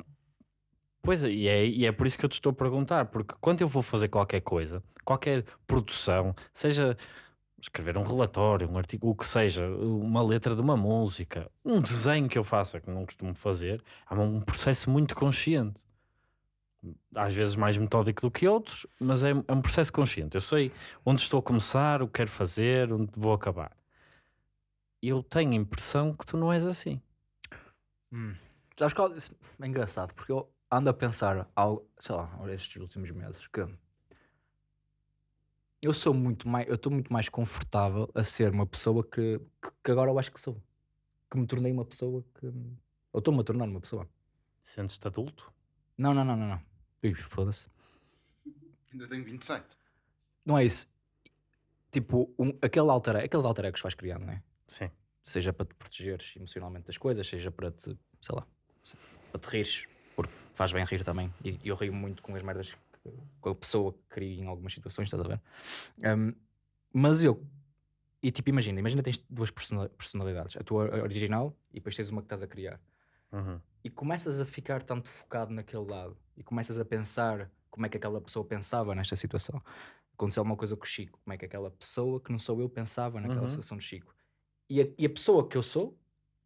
Pois é, e é, e é por isso que eu te estou a perguntar, porque quando eu vou fazer qualquer coisa, qualquer produção, seja escrever um relatório, um artigo, o que seja, uma letra de uma música, um desenho que eu faça, que não costumo fazer, é um processo muito consciente. Às vezes mais metódico do que outros, mas é, é um processo consciente. Eu sei onde estou a começar, o que quero fazer, onde vou acabar. Eu tenho a impressão que tu não és assim. Hum. Qual? isso É engraçado, porque eu ando a pensar, algo, sei lá, estes últimos meses, que eu sou muito mais, eu estou muito mais confortável a ser uma pessoa que, que, que agora eu acho que sou. Que me tornei uma pessoa que. Eu estou-me a tornar uma pessoa. Sentes-te adulto? Não, não, não, não, não. Ui, foda-se. Ainda tenho 27. Não é isso. Tipo, um, aquele alter, aqueles alter egos que vais criando, não é? Sim. Seja para te protegeres emocionalmente das coisas, seja para te, sei lá, para te rires, porque faz bem rir também. E eu rio muito com as merdas que, com a pessoa que cria em algumas situações, estás a ver? Um, mas eu, e tipo, imagina, imagina tens duas persona- personalidades, a tua original e depois tens uma que estás a criar. Uhum. E começas a ficar tanto focado naquele lado e começas a pensar como é que aquela pessoa pensava nesta situação. Aconteceu alguma coisa com o Chico, como é que aquela pessoa que não sou eu pensava naquela Uhum. situação do Chico. E a, e a pessoa que eu sou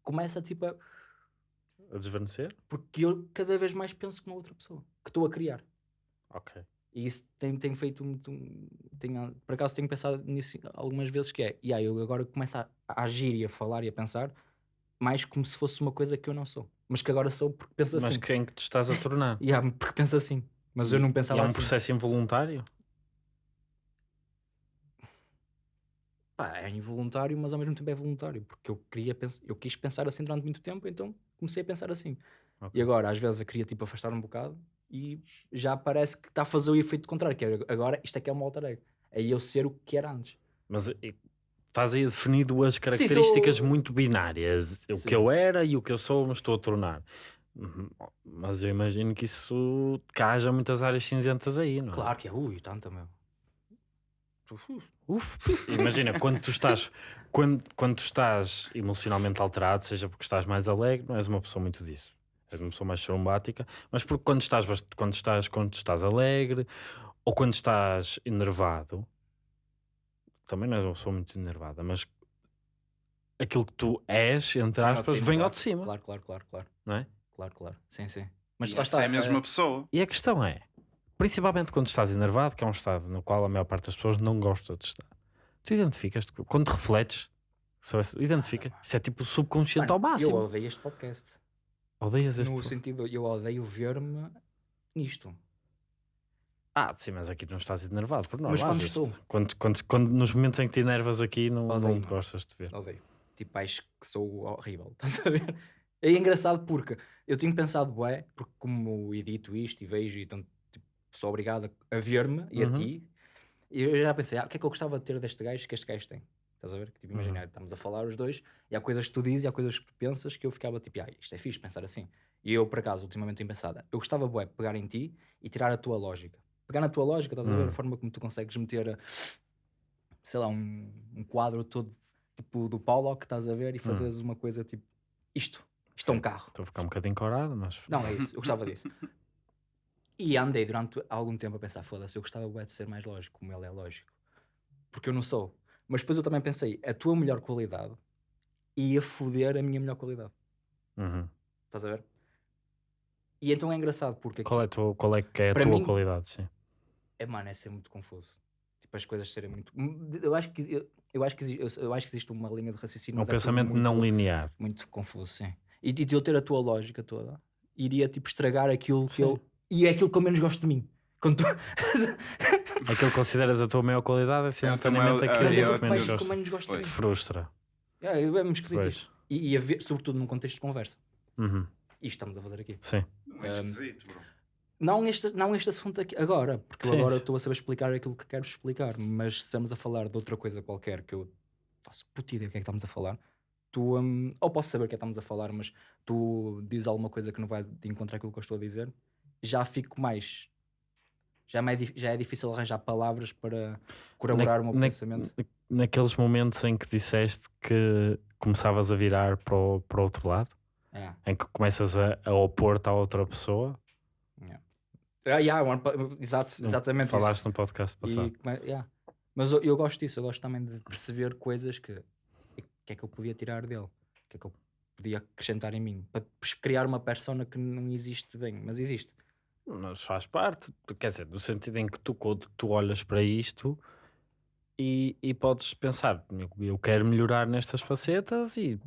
começa tipo a. A desvanecer? Porque eu cada vez mais penso como outra pessoa que estou a criar. Ok. E isso tem, tem feito muito. Tenho, por acaso tenho pensado nisso algumas vezes que é. E aí eu agora começo a, a agir e a falar e a pensar mais como se fosse uma coisa que eu não sou. Mas que agora sou porque penso Mas assim. quem que te estás a tornar? *laughs* E há- porque penso assim. Mas eu não e pensava é um assim. processo involuntário? Pá, é involuntário, mas ao mesmo tempo é voluntário. Porque eu, queria eu quis pensar assim durante muito tempo, então comecei a pensar assim. Ok. E agora, às vezes, eu queria tipo afastar um bocado e já parece que está a fazer o efeito contrário. Que é, agora isto é que é uma alter ego. É eu ser o que era antes. Mas estás aí a definir duas características tô- muito binárias. O Sim. que eu era e o que eu sou, me estou a tornar. Uhum. Mas eu imagino que isso haja muitas áreas cinzentas aí, não é? Claro que é. Ui, tanta, meu. Uf, imagina, quando tu estás quando, quando tu estás emocionalmente alterado, seja porque estás mais alegre, não és uma pessoa muito disso. És uma pessoa mais sorumbática, mas porque quando estás, quando estás, quando estás alegre ou quando estás enervado, também não és uma pessoa muito enervada, mas aquilo que tu és, entre de aspas, vem ao de cima, Claro, claro, claro, claro. não é? Claro, claro. Sim, sim. Mas lá está. é a mesma eh, pessoa. E a questão é, principalmente quando estás enervado, que é um estado no qual a maior parte das pessoas não gosta de estar, tu identificas-te, quando te refletes, identifica, isso é tipo subconsciente mano, ao máximo. Eu odeio este podcast. Odeias este. No sentido, eu odeio ver-me nisto. Ah, sim, mas aqui não estás enervado por nós. Mas quando estou? Quando, quando, quando- nos momentos em que te enervas aqui, não, Odeio, não gostas de ver. Odeio. Tipo, acho que sou horrível. *laughs* Estás a ver? É engraçado porque eu tenho pensado, bué, porque como edito isto e vejo, e então tipo, sou obrigado a ver-me e Uhum. a ti, e eu já pensei, ah, o que é que eu gostava de ter deste gajo que este gajo tem? Estás a ver? Tipo, Uhum. imagina, estamos a falar os dois, e há coisas que tu dizes e há coisas que tu pensas que eu ficava tipo, ah, isto é fixe pensar assim. E eu, por acaso, ultimamente tenho pensado, eu gostava, bué, de pegar em ti e tirar a tua lógica. Pegar na tua lógica, estás a ver? Hum. A forma como tu consegues meter, sei lá, um, um quadro todo tipo do Paulo que estás a ver e fazeres uma coisa tipo isto. Isto é um carro. Estou a ficar um bocadinho corado, mas. Não, é isso. Eu gostava disso. E andei durante algum tempo a pensar, foda-se, eu gostava bué de ser mais lógico, como ele é lógico. Porque eu não sou. Mas depois eu também pensei, a tua melhor qualidade ia foder a minha melhor qualidade. Uhum. Estás a ver? E então é engraçado porque Qual, é tua, qual é que é a tua mim- qualidade? Sim. é, mano, é ser muito confuso. Tipo, as coisas serem muito. Eu acho que, eu, eu acho que, eu, eu acho que existe uma linha de raciocínio. É um é pensamento muito- não linear. muito confuso, sim. E de eu ter a tua lógica toda, iria tipo estragar aquilo que Sim. eu. E é aquilo que eu menos gosto de mim. Quando tu... *laughs* Aquilo que consideras a tua maior qualidade é simultaneamente é aquilo que que menos que gostas. menos gosto. Te frustra. É, é mesmo esquisito. E, e a ver, sobretudo num contexto de conversa. Uhum. Isto estamos a fazer aqui. Sim. Não é Um, esquisito, bro. Não este, não este assunto aqui agora, porque eu Sim, agora estou a saber explicar aquilo que quero explicar, mas se estamos a falar de outra coisa qualquer que eu faço puta ideia do que é que estamos a falar, tu, hum, ou posso saber o que é que estamos a falar, mas tu dizes alguma coisa que não vai de encontrar aquilo que eu estou a dizer, já fico mais. Já, é, já é difícil arranjar palavras para corroborar o meu Na- pensamento. Naqueles momentos em que disseste que começavas a virar para o, para o outro lado, É, em que começas a, a opor-te à outra pessoa, é. Ah, yeah, ano pa- exato, exatamente Falaste isso. no podcast E passado. come- yeah. Mas eu, eu gosto disso, eu gosto também de perceber coisas que, que é que eu podia tirar dele, que é que eu podia acrescentar em mim, para criar uma persona que não existe bem, mas existe. Mas faz parte, quer dizer, no sentido em que tu, tu olhas para isto e, e podes pensar, eu, eu quero melhorar nestas facetas e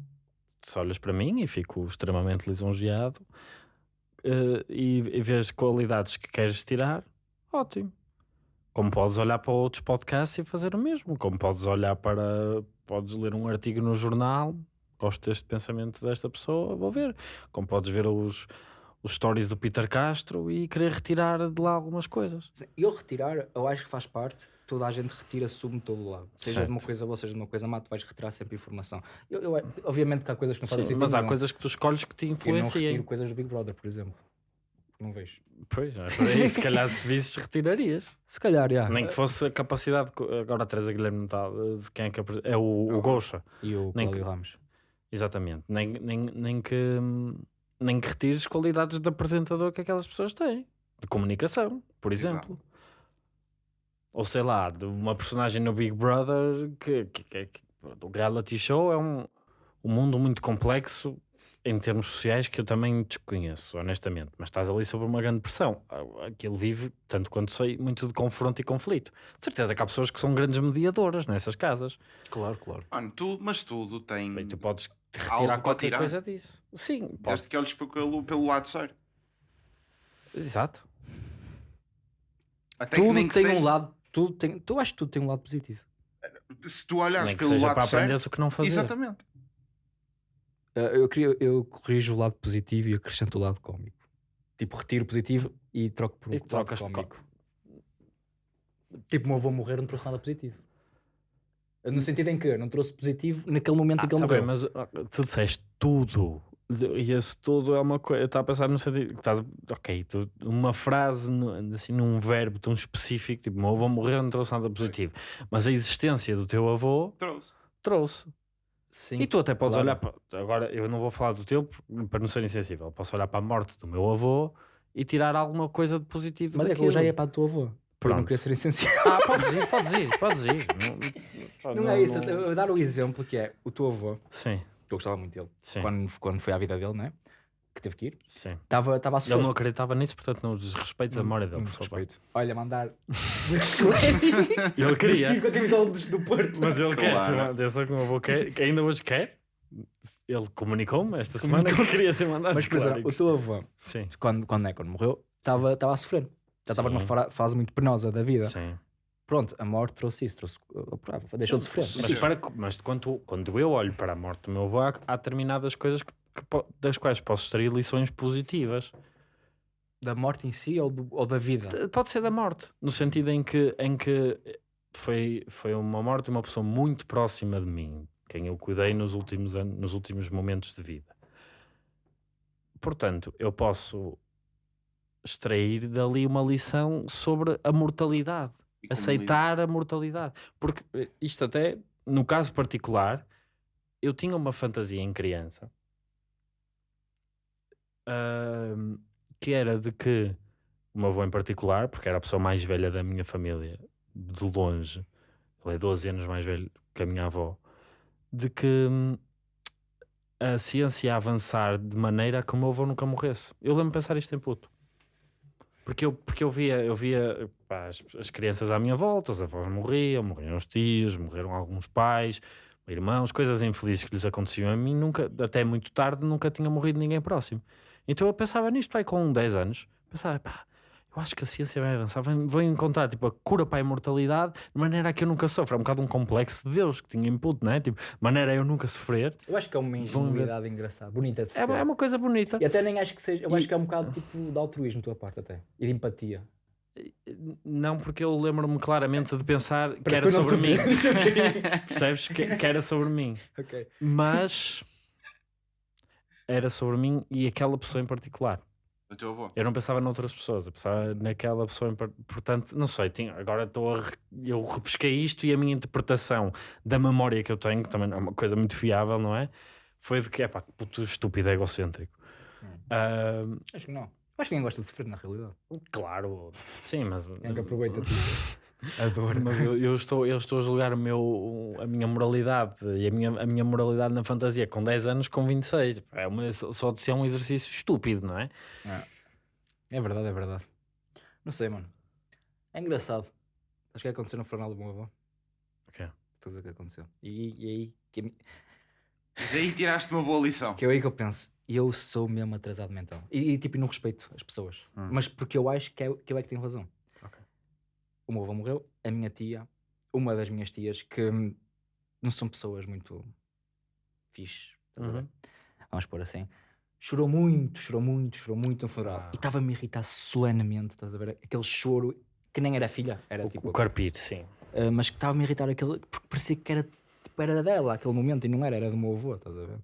se olhas para mim e fico extremamente lisonjeado eh, e, e vês qualidades que queres tirar, ótimo. Como podes olhar para outros podcasts e fazer o mesmo, como podes olhar para, podes ler um artigo no jornal, gosto deste pensamento desta pessoa, vou ver. Como podes ver os, os stories do Peter Castro e querer retirar de lá algumas coisas. Eu retirar, eu acho que faz parte, toda a gente retira, de todo lado. Seja de uma Certo. coisa boa, seja de uma coisa má, tu vais retirar sempre informação. Eu, eu- obviamente que há coisas que não fazem sentido. mas há nenhum. coisas que tu escolhes que te Eu não influenciam. retiro coisas do Big Brother, por exemplo. Não vejo. Pois, é por aí, se calhar se visses retirarias. Se calhar, já. Nem que fosse a capacidade. Agora a Teresa Guilherme não está. De quem é que É o, o Gosha. E o que- Ramos. Exatamente. Nem, nem, nem que. hum, Nem que retires qualidades de apresentador que aquelas pessoas têm. De comunicação, por Exato. exemplo. Ou sei lá, de uma personagem no Big Brother que, que, que, que o reality show é um, um mundo muito complexo em termos sociais que eu também desconheço, honestamente. Mas estás ali sob uma grande pressão. Aquilo vive, tanto quanto sei, muito de confronto e conflito. De certeza que há pessoas que são grandes mediadoras nessas casas. Claro, claro. Mano, tu, mas tudo tem. E tu podes Algo retirar qualquer tirar? coisa disso. Sim. Desde que olhes pelo, pelo lado sério. Exato. Até que Tudo nem tem que seja, um lado, tudo tem, tu acho que tudo tem um lado positivo. Se tu olhares que pelo seja lado para sério. aprenderes o que não fazer. Exatamente. Uh, eu, queria, eu corrijo o lado positivo e acrescento o lado cómico. Tipo, retiro o positivo e troco por um E lado trocas cómico. Tipo, o meu avô morrer não trouxe nada positivo. No sentido em que não trouxe positivo naquele momento Ah, em que ele tá bem, morreu. mas ah, tu disseste tudo. E esse tudo é uma coisa. Eu estava a pensar no sentido. que Estás, ok, tu, uma frase, no- assim, num verbo tão específico, tipo, meu avô morreu, não trouxe nada positivo. Mas a existência do teu avô Trouxe. trouxe. Sim, E tu até podes claro. olhar para. Agora, eu não vou falar do teu para não ser insensível. Posso olhar para a morte do meu avô e tirar alguma coisa de positivo. Mas é que daquilo. eu já ia para a tua avó. Por eu não Pronto. querer ser essencial. Ah, podes ir, podes ir, podes ir. Não, Não, é isso. Eu vou dar o exemplo que é o teu avô, Sim, que eu gostava muito dele, sim. quando, quando foi à vida dele, não é? Que teve que ir. sim. Estava estava a sofrer. Ele não acreditava nisso, portanto, não desrespeites a memória dele, Muito por favor. Olha, mandar. *laughs* Ele queria. Vestido com a camisola do, do Porto. Mas ele quer, Claro. uma- atenção que o meu avô quer, que ainda hoje quer. Ele comunicou-me esta semana que queria ser mandado Mas, por exemplo, o teu avô, Sim, quando, quando, é, quando morreu, estava estava a sofrer. Já estava numa fase muito penosa da vida. sim. Pronto, a morte trouxe isso, trouxe, deixou de sofrer. Mas, para, mas quando, quando eu olho para a morte do meu avô, há, há determinadas coisas que, que das quais posso extrair lições positivas. Da morte em si ou, do- ou da vida? Pode ser da morte, no sentido em que, em que foi, foi uma morte de uma pessoa muito próxima de mim, quem eu cuidei nos últimos, anos, nos últimos momentos de vida. Portanto, eu posso extrair dali uma lição sobre a mortalidade. Aceitar a mortalidade. Porque eh, isto até, no caso particular, eu tinha uma fantasia em criança ahm, que era de que o meu avô em particular, porque era a pessoa mais velha da minha família, de longe, ele é 12 anos mais velho que a minha avó, de que hum, a ciência ia avançar de maneira a que o meu avô nunca morresse. Eu lembro-me de pensar isto em puto. Porque eu, porque eu via, eu via pá, as, as crianças à minha volta, os avós morriam, morriam os tios, morreram alguns pais, irmãos, coisas infelizes que lhes aconteciam a mim, nunca, até muito tarde, nunca tinha morrido ninguém próximo. Então eu pensava nisto, pai, com 10 anos, pensava, pá, eu acho que a ciência vai avançar, vou encontrar tipo, a cura para a imortalidade de maneira a que eu nunca sofra. É um bocado um complexo de Deus que tinha input, não é? Tipo, maneira a eu nunca sofrer. Eu acho que é uma Vão ingenuidade engraçada, bonita de se É, é uma coisa bonita. E até nem acho que seja. Eu E- acho que é um bocado tipo de altruísmo tua parte, até. E de empatia. Não, porque eu lembro-me claramente de pensar que era sobre mim. *laughs* Percebes? Que, que era sobre mim. ok. Mas era sobre mim e aquela pessoa em particular. Teu avô. Eu não pensava noutras pessoas, eu pensava naquela pessoa Portanto, não sei, tinha, agora estou a. re- Eu repesquei isto e a minha interpretação da memória que eu tenho, que também é uma coisa muito fiável, não é? Foi de que, é pá, que puto estúpido egocêntrico. Hum. Ah, Acho que não. Acho que ninguém gosta de sofrer, na realidade. Claro, sim, mas. É que aproveita a dor. Mas eu, eu estou, eu estou a julgar o meu, a minha moralidade e a minha, a minha moralidade na fantasia com 10 anos, com 26. É uma, só de ser um exercício estúpido, não é? É verdade, é verdade. Não sei, mano. É engraçado. Acho que aconteceu no funeral do meu avô. Ok. Estás a ver o que aconteceu. E, e aí que, E daí tiraste uma boa lição. que é aí que eu penso, eu sou mesmo atrasado mental. E, e, tipo, não respeito as pessoas. Mas porque eu acho que, é, que eu é que tenho razão. O meu avô morreu, a minha tia, uma das minhas tias, que hum, não são pessoas muito fixe. Estás a ver? Uhum. Vamos pôr assim. Chorou muito, chorou muito, chorou muito no funeral. Ah. E estava-me a irritar solenemente, estás a ver? Aquele choro que nem era filha, era tipo. O carpir, sim. Uh, mas que estava-me a irritar aquele, porque parecia que era, tipo, era dela aquele momento e não era, era do meu avô, estás a ver?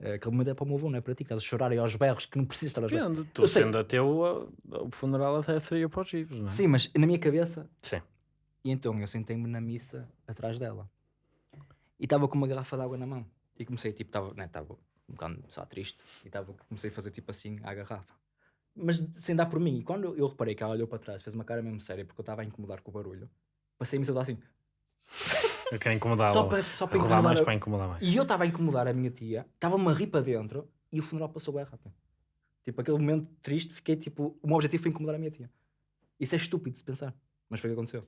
Uh, aquele momento é para o meu avô, não é para ti, estás a chorar aí aos berros que não precisas estar a chorar. Depende, tu Eu sei. sendo ateu, a- o funeral até seria para os vivos, não é? Sim, mas na minha cabeça, Sim. e então eu sentei-me na missa atrás dela e estava com uma garrafa de água na mão e comecei, tipo, estava né, um bocado só triste e estava comecei a fazer tipo assim à garrafa. Mas sem dar por mim, e quando eu reparei que ela olhou para trás, fez uma cara mesmo séria porque eu estava a incomodar com o barulho, passei-me a assim, Eu quero incomodá-la. só para, só para incomodar. mais para incomodar mais. E eu estava a incomodar a minha tia, estava-me a rir para dentro e o funeral passou bem rápido. Tipo, aquele momento triste, fiquei tipo, o meu objetivo foi incomodar a minha tia. Isso é estúpido de se pensar, mas foi o que aconteceu.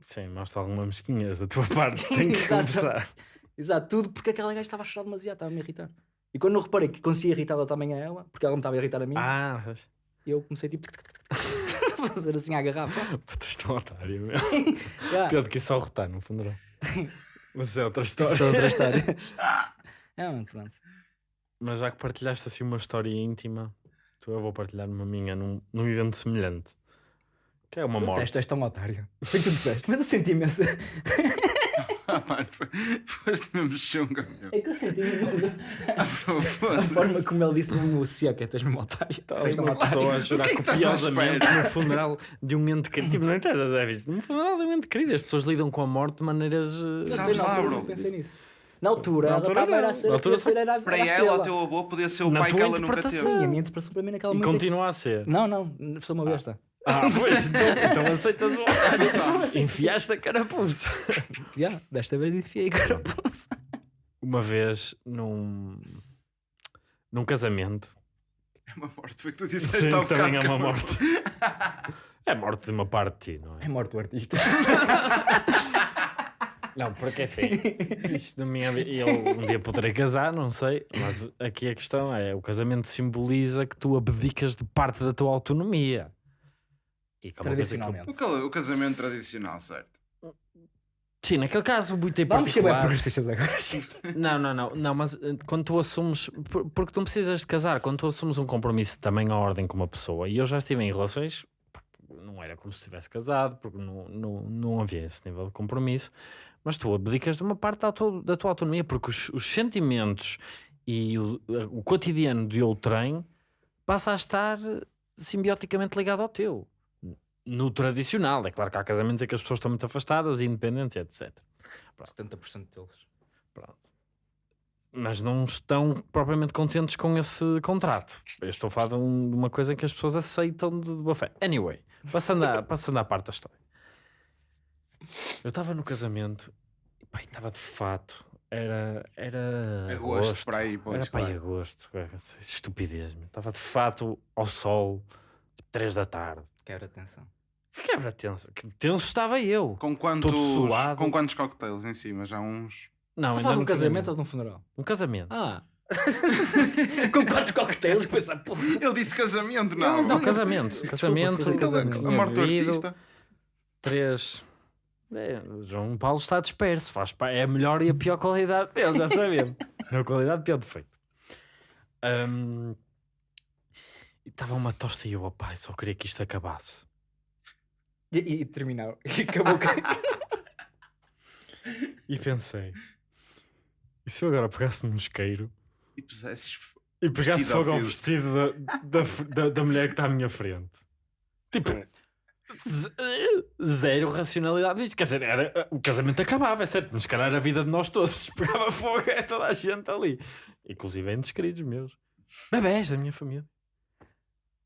Sim, mostra alguma mesquinhas da tua *laughs* parte. Tem que Exato. começar. Exato, tudo porque aquela gaja estava a chorar demasiado, estava a me irritar. E quando eu reparei que conseguia irritar também a ela, porque ela me estava a irritar a mim, Ah, eu comecei tipo fazer assim à garrafa. *laughs* és tão otário, meu. *laughs* Yeah. Pior do que só rotar no funeral. *laughs* Mas é outra história. Isso é outra história. é, mano, pronto. Mas já que partilhaste assim uma história íntima, tu eu vou partilhar uma minha num, num evento semelhante. Que é uma Tu morte. disseste, és tão otário. Foi o que tu disseste, mas eu senti imenso. Ah, *laughs* mano, foi- foste mesmo chunga, meu. É que eu senti. *laughs* A forma como ele disse mesmo o seca, tu és mesmo otário. És tão uma pessoa a chorar O que é que copiosamente espera? no funeral de um ente querido. Tipo, não interessa, é isso. No funeral de um ente querido, as pessoas lidam com a morte de maneiras. eh, Sabes lá, altura bro. pensei nisso. Na altura, Na ela altura estava não. a ser, Na altura a ser era, Para era a ela, o teu avô podia ser o Na pai que ela nunca interpretação. teve. Sim, a minha interpretação para mim naquela E momento. continua a ser. Não, não, sou uma besta. Ah, *laughs* pois, então, então aceitas o Tu sabes. Enfiaste a carapuça. *laughs* Já, desta vez enfiei a carapuça. Uma vez num. num casamento. É uma morte, foi o que tu disseste Sim, há que também é uma morte. *laughs* É morte de uma parte de ti, não é? É morto o artista. Não, porque assim, isto na minha vi- eu um dia poderei casar, não sei, mas aqui a questão é: o casamento simboliza que tu abdicas de parte da tua autonomia. E que é uma coisa que eu- Tradicionalmente. O cal- O casamento tradicional, certo? Sim, naquele caso muito em Vamos ser bem particular. progressistas agora. Não, não, não, não, mas eh, quando tu assumes, por- porque tu não precisas de casar, quando tu assumes um compromisso também à ordem com uma pessoa, e eu já estive em relações, pá, não era como se estivesse casado, porque não, não, não havia esse nível de compromisso, mas tu abdicas de uma parte da tua, da tua autonomia, porque os, os sentimentos e o, o cotidiano de outrem passa a estar simbioticamente ligado ao teu. No tradicional, é claro que há casamentos em que as pessoas estão muito afastadas, independentes, etc. 70% deles. Pronto. Mas não estão propriamente contentes com esse contrato. Eu estou a falar de, um- de uma coisa em que as pessoas aceitam de, de boa fé. Anyway, passando, a, *laughs* passando à parte da história. Eu estava no casamento e pá, estava de fato. Era. Era. Agosto, para aí, pois, Era para claro. agosto. é, Estupidez. meu. Estava de fato ao sol, 3 da tarde. Quebra atenção. Que quebra tenso. Que tenso estava eu. Com quantos, suado. com quantos cocktails em cima? Já uns. Não, Você fala de não um casamento ou de um funeral? Um casamento. Ah. *laughs* Com quantos cocktails? Porra. Eu disse casamento, não. Não, eu- casamento. Desculpa, casamento. coisa- casamento. A tinha morte do artista. Três. É, João Paulo está disperso. Faz, pa- é a melhor e a pior qualidade dele, já sabemos. Melhor qualidade, pior defeito. Ahm, e estava uma tosta e eu, opá, só queria que isto acabasse. E, e, e terminar. *laughs* E acabou. *laughs* E pensei, e se eu agora pegasse num isqueiro E pusesses. e pegasse fogo ao vestido da, da, da, da mulher que está à minha frente? Tipo, ze- zero racionalidade disto. Quer dizer, era, o casamento acabava, é certo, mas calhar era a vida de nós todos. *laughs* Pegava fogo, é toda a gente ali. Inclusive entes queridos meus. Bebés da minha família.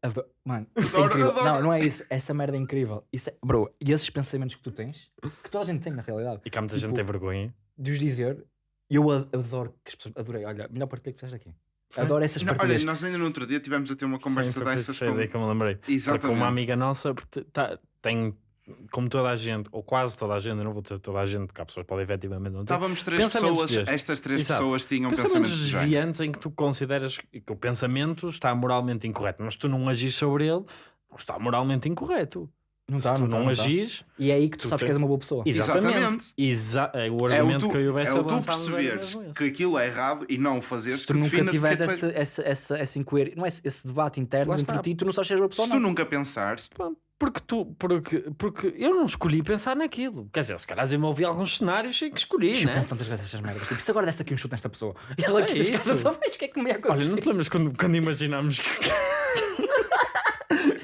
Ado- Mano, isso é incrível. adoro. Não, não é isso. Essa merda é incrível. Isso é... Bro, e esses pensamentos que tu tens, que toda a gente tem na realidade, E cá muita Tipo, gente tem vergonha. de os dizer, eu a- adoro que as pessoas. Adorei, olha, melhor partilha que fizeste aqui. Adoro essas Não, olha, partilhas. nós ainda no outro dia tivemos a ter uma conversa Sim, dessas com... que eu me lembrei. Exatamente. uma amiga nossa porque tá- tem, como toda a gente, ou quase toda a gente, eu não vou dizer toda a gente, porque há pessoas que podem efetivamente não ter. Estávamos três pessoas, estas três Exato. pessoas tinham Pensamentos pensamentos desviantes em que tu consideras que o pensamento está moralmente incorreto, mas tu não agis sobre ele, não está moralmente incorreto. Não Se está, tu não, não, não agis, E é aí que tu, Tu sabes tens- que és uma boa pessoa. exatamente. Exatamente. Exa é o É o argumento tu, que eu e o é o tu perceberes que aquilo é errado e não o fazeres. Se tu nunca tiveres essa, essa, essa, essa incoerência, não é esse, esse debate interno entre ti, tu não sabes és boa pessoa Se tu não. nunca pensares, Pá, Porque, tu, porque, porque eu não escolhi pensar naquilo. Quer dizer, se calhar desenvolvi alguns cenários e que escolhi, Eu né? penso tantas vezes estas merdas. Tipo, se agora desse aqui um chute nesta pessoa e ela É que se isso. só vejo o que é que me ia acontecer. Olha, não te lembras quando, quando imaginámos que. *laughs*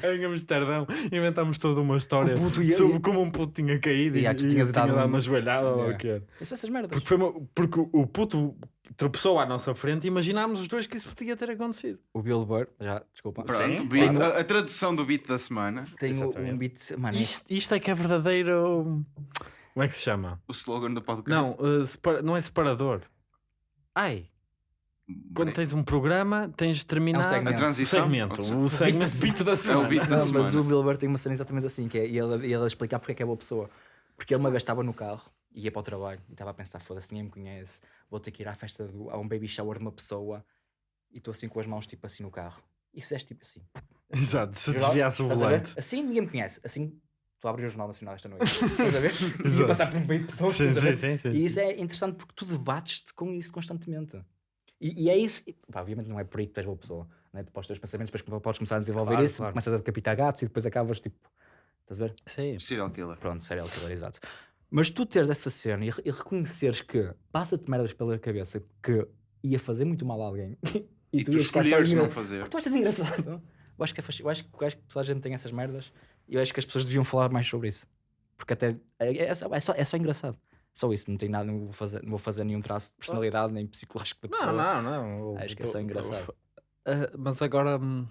em Amsterdão inventámos toda uma história ia- sobre como um puto tinha caído e, e tinhas tinha dado um- uma joelhada ou Yeah. o que era. Isso, essas merdas. Porque, foi uma- porque o puto tropeçou à nossa frente e imaginámos os dois que isso podia ter acontecido. O Bill Burr, já, desculpa. pronto, Sim, beat- claro. a, a tradução do beat da semana, Tenho Exatamente. um beat. Mano, Isto, isto é que é verdadeiro. Como é que se chama? o slogan do podcast. Não, uh, separa- não é separador. Ai, quando tens um programa, tens de terminar É um segmento. A transição? o segmento. *laughs* O segmento beat da É semana. o beat da Não, mas o Bill Burr tem uma cena exatamente assim, que é e ele, ele a explicar porque é que é boa pessoa. Porque ele uma vez estava no carro, ia para o trabalho e estava a pensar, foda-se, ninguém me conhece, vou ter que ir à festa, do, a um baby shower de uma pessoa e estou assim com as mãos tipo assim no carro. E fizeste tipo assim. *laughs* Exato, se desviasse o a volante. Assim ninguém me conhece, assim tu abres o Jornal Nacional esta noite. Estás a ver? *laughs* E passar por um meio de pessoas. Sim, a sim, sim, sim, E isso sim. é interessante porque tu debates-te com isso constantemente. E, e é isso. e, pá, obviamente não é por aí que tu és boa pessoa. Né? Ter os pensamentos, depois podes começar a desenvolver Claro, isso, claro. começas a decapitar gatos e depois acabas tipo. Estás a ver? Sim. Serial killer. Pronto, serial killer, exato. Mas tu teres essa cena e, e reconheceres que passa-te merdas pela cabeça que ia fazer muito mal a alguém *laughs* e, E tu tu escolheres não fazer. Porque tu achas engraçado. *laughs* Eu acho que, é eu acho, que- eu acho que toda a gente tem essas merdas e eu acho que as pessoas deviam falar mais sobre isso. Porque até é, é só, é, só, é só engraçado. Só isso, não tem nada, não vou fazer, não vou fazer nenhum traço de personalidade nem psicológico da pessoa. Não, não, não. Acho que é só engraçado. Ah, mas agora hum,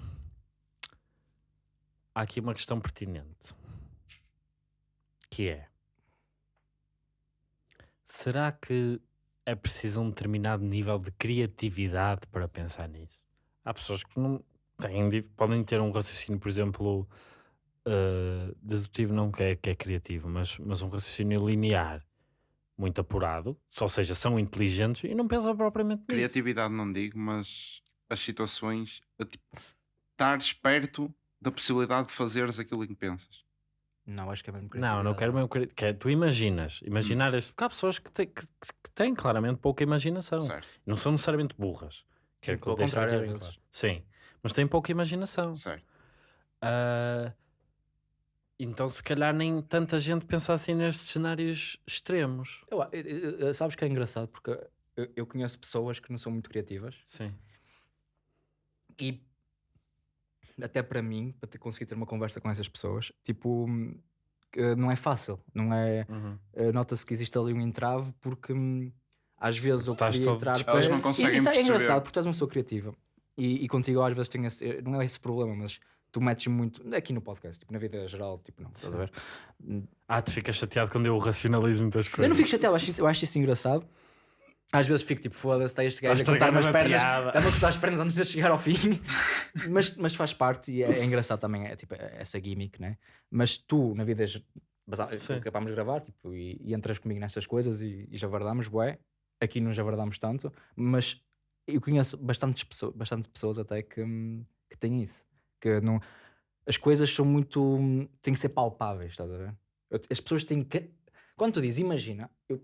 há aqui uma questão pertinente que é será que é preciso um determinado nível de criatividade para pensar nisso? Há pessoas que não têm, podem ter um raciocínio, por exemplo, ah, dedutivo não que é, que é criativo, mas, mas um raciocínio linear muito apurado, ou seja, são inteligentes e não pensam propriamente nisso. Criatividade não digo, mas as situações, a, tipo, estares perto da possibilidade de fazeres aquilo em que pensas. Não, acho que é mesmo Não, não quero mesmo. cri- Que é, tu imaginas. Imaginar este. Porque há pessoas que têm, que, que têm claramente pouca imaginação. Certo, Não são necessariamente burras. Quero que Pelo eu deixe contrário, aqui às bem vezes. claro. Sim. Mas têm pouca imaginação. certo. Ah, então, se calhar, nem tanta gente pensa assim nestes cenários extremos. Eu- eu- eu- sabes que é engraçado porque eu, eu conheço pessoas que não são muito criativas Sim. e até para mim, para ter, conseguir ter uma conversa com essas pessoas, tipo, hum, não é fácil, não é? Uhum. eh, Nota-se que existe ali um entrave porque hum, às vezes eu Estás queria entrar. Elas não E- conseguem isso é perceber. engraçado porque tu és uma pessoa criativa e, e contigo às vezes tenho esse, não é esse problema, mas tu metes muito aqui no podcast, tipo, na vida geral, tipo, não, estás a ver? Ah, tu ficas chateado quando eu racionalizo muitas coisas. Eu não fico chateado, eu acho isso, eu acho isso engraçado. Às vezes fico tipo, foda-se, está este gajo a Está a cortar-me as estragar pernas, está-me a cortar as pernas antes de chegar ao fim. *laughs* mas, mas faz parte e é, é engraçado também, é tipo essa gimmick, né? Mas tu, na vida, Sim. acabámos de gravar tipo, e, e entras comigo nestas coisas e, e javardamos, bué. Aqui não javardamos tanto, mas eu conheço bastantes pessoas, bastante pessoas até que, que têm isso. Que não, as coisas são muito. têm que ser palpáveis, estás a ver? As pessoas têm que. Quando tu dizes imagina, eu,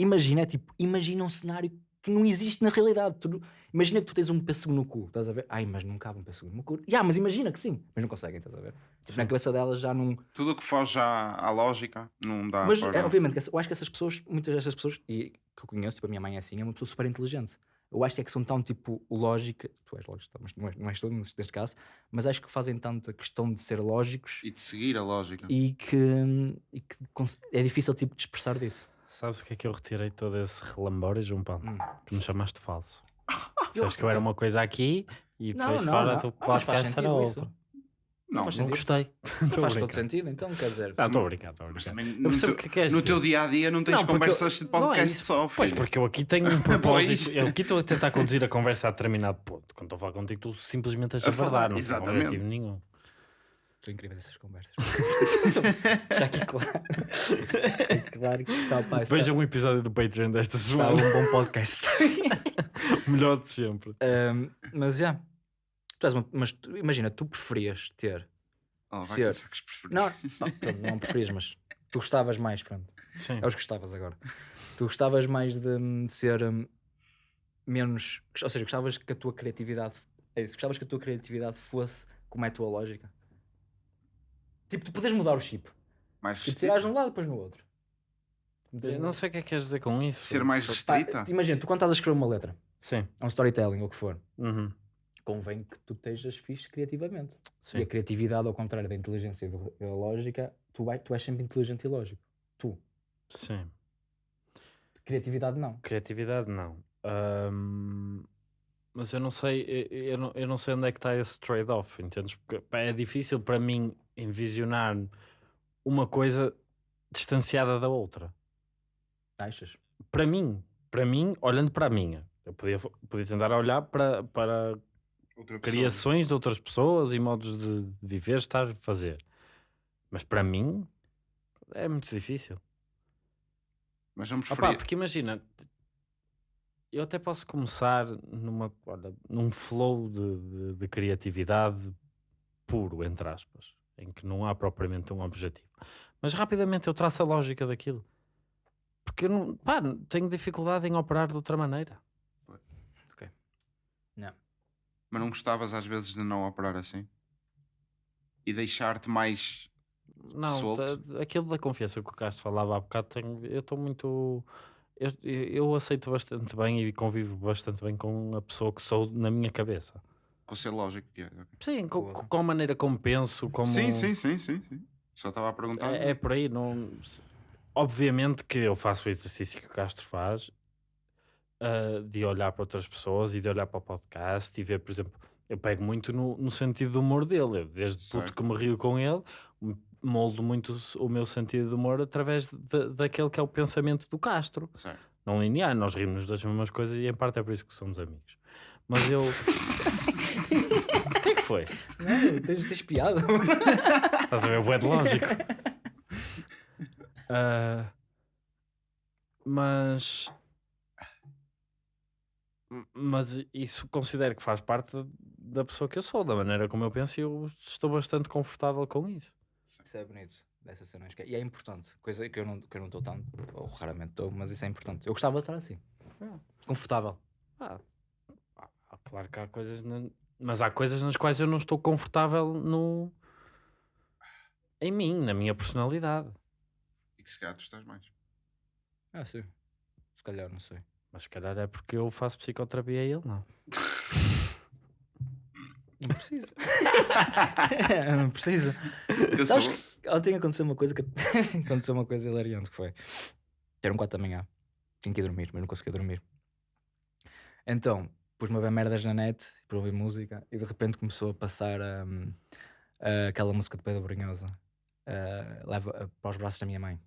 imagina é tipo, imagina um cenário que não existe na realidade. Tu imagina que tu tens um pêssego no cu, estás a ver? Ai, mas não cabe um pêssego no meu cu. Ya, mas imagina que sim, mas não conseguem, estás a ver? Tipo, na cabeça delas já não. Tudo o que foge à, à lógica não dá mas para... é, obviamente, eu acho que essas pessoas, muitas dessas pessoas, e que eu conheço, tipo, a minha mãe é assim, é uma pessoa super inteligente. Eu acho que é que são tão tipo lógica, tu és lógico, mas não és, não és neste caso, mas acho que fazem tanta questão de ser lógicos E de seguir a lógica. e que, e que é difícil tipo de expressar disso. Sabes o que é que eu retirei todo esse relambório, João Paulo? Hum. Que me chamaste falso. *laughs* Sabes que eu era uma coisa aqui e Não, depois não, fora não. do Ah, podcast era sentido isso. outra. Não, Não sentido. gostei. *laughs* A Faz todo sentido, então quer dizer. Não, estou a brincar, estou a brincar. no, teu, o que queres no teu dia a dia não tens Não, conversas de eu- não é podcast isso. só, Pois, porque eu aqui tenho *laughs* um propósito. eu aqui estou a tentar conduzir a conversa a determinado ponto. Quando estou a falar contigo, tu simplesmente estás A a verdade, não exatamente. objetivo nenhum. São incríveis essas conversas. *laughs* Já aqui claro. *laughs* claro que está, pá, está, Veja um episódio do Patreon desta está um semana. bom podcast. *laughs* o melhor de sempre. Um, mas já. Uma- mas tu- imagina, tu preferias ter. Oh, vai Ser. Não, não, pronto, não preferias, mas tu gostavas mais, pronto. Sim. É os que gostavas agora. Tu gostavas mais de, hum, de ser hum, menos. Ou seja, gostavas que a tua criatividade. É isso, gostavas que a tua criatividade fosse como é a tua lógica. Tipo, tu podes mudar o chip. Mais Tipo, restrita? tirares de um lado depois no outro. Eu não sei o que é que queres dizer com isso. Ser mais restrita? imagina, tu quando estás a escrever uma letra, Sim. é um storytelling ou o que for, Uhum. convém que tu estejas fixe criativamente. Sim. E a criatividade, ao contrário da inteligência e da lógica, tu, vai, tu és sempre inteligente e lógico. Tu. Sim. Criatividade não. Criatividade, não. Ahm, mas eu não sei, eu, eu não, eu não sei onde é que está esse trade-off, entendes? Porque é difícil para mim envisionar uma coisa distanciada da outra. Achas? Para mim, para mim, olhando para a minha, eu podia, podia tentar olhar para, para Outra pessoa. criações de outras pessoas e modos de viver, estar, fazer. Mas para mim é muito difícil. Mas não Opa, preferia. porque imagina, eu até posso começar numa, olha, num flow de, de- de criatividade puro, entre aspas, em que não há propriamente um objetivo. Mas rapidamente eu traço a lógica daquilo. Porque eu não, pá, tenho dificuldade em operar de outra maneira. Mas não gostavas às vezes de não operar assim? E deixar-te mais. Não, Solto. aquilo da confiança que o Castro falava há bocado, tenho- eu estou muito. Eu, eu aceito bastante bem e convivo bastante bem com a pessoa que sou na minha cabeça. Com ser lógico que é. Sim, com, com a maneira como penso, como. Sim, sim, sim, sim, sim. Só estava a perguntar. É, é por aí. Não... Obviamente que eu faço o exercício que o Castro faz ah, de olhar para outras pessoas e de olhar para o podcast e ver, por exemplo, eu pego muito no, no sentido do humor dele. Eu, desde puto Certo. que me rio com ele, moldo muito o meu sentido de humor através de- daquele que é o pensamento do Castro. Certo. Não linear, nós rimos das mesmas coisas e em parte é por isso que somos amigos. Mas eu. *laughs* O que é que foi? Não, tens, tens piada. Estás a ver? Bué de lógico. *laughs* Ah, mas. Mas isso considero que faz parte da pessoa que eu sou, da maneira como eu penso, e eu estou bastante confortável com isso. Isso é bonito, dessa cena. é- E é importante, coisa que eu não que eu não estou tanto, ou raramente estou, mas isso é importante. Eu gostava de estar assim, confortável. Ah, ah, claro que há coisas, na- mas há coisas nas quais eu não estou confortável no. em mim, na minha personalidade. E que se calhar tu estás mais. Ah, sim. Se calhar, não sei. Mas se calhar é porque eu faço psicoterapia e ele não. *laughs* Não precisa. *laughs* não. Eu sou. Sabes que ontem aconteceu uma coisa que *laughs* aconteceu uma coisa hilariante que foi. Eram 4 da manhã. Tinha que ir dormir, mas não conseguia dormir. Então, pus-me a ver merdas na net para ouvir música e de repente começou a passar hum, ah, aquela música de Pedro Brunhosa. ah, leva ah, para os braços da minha mãe.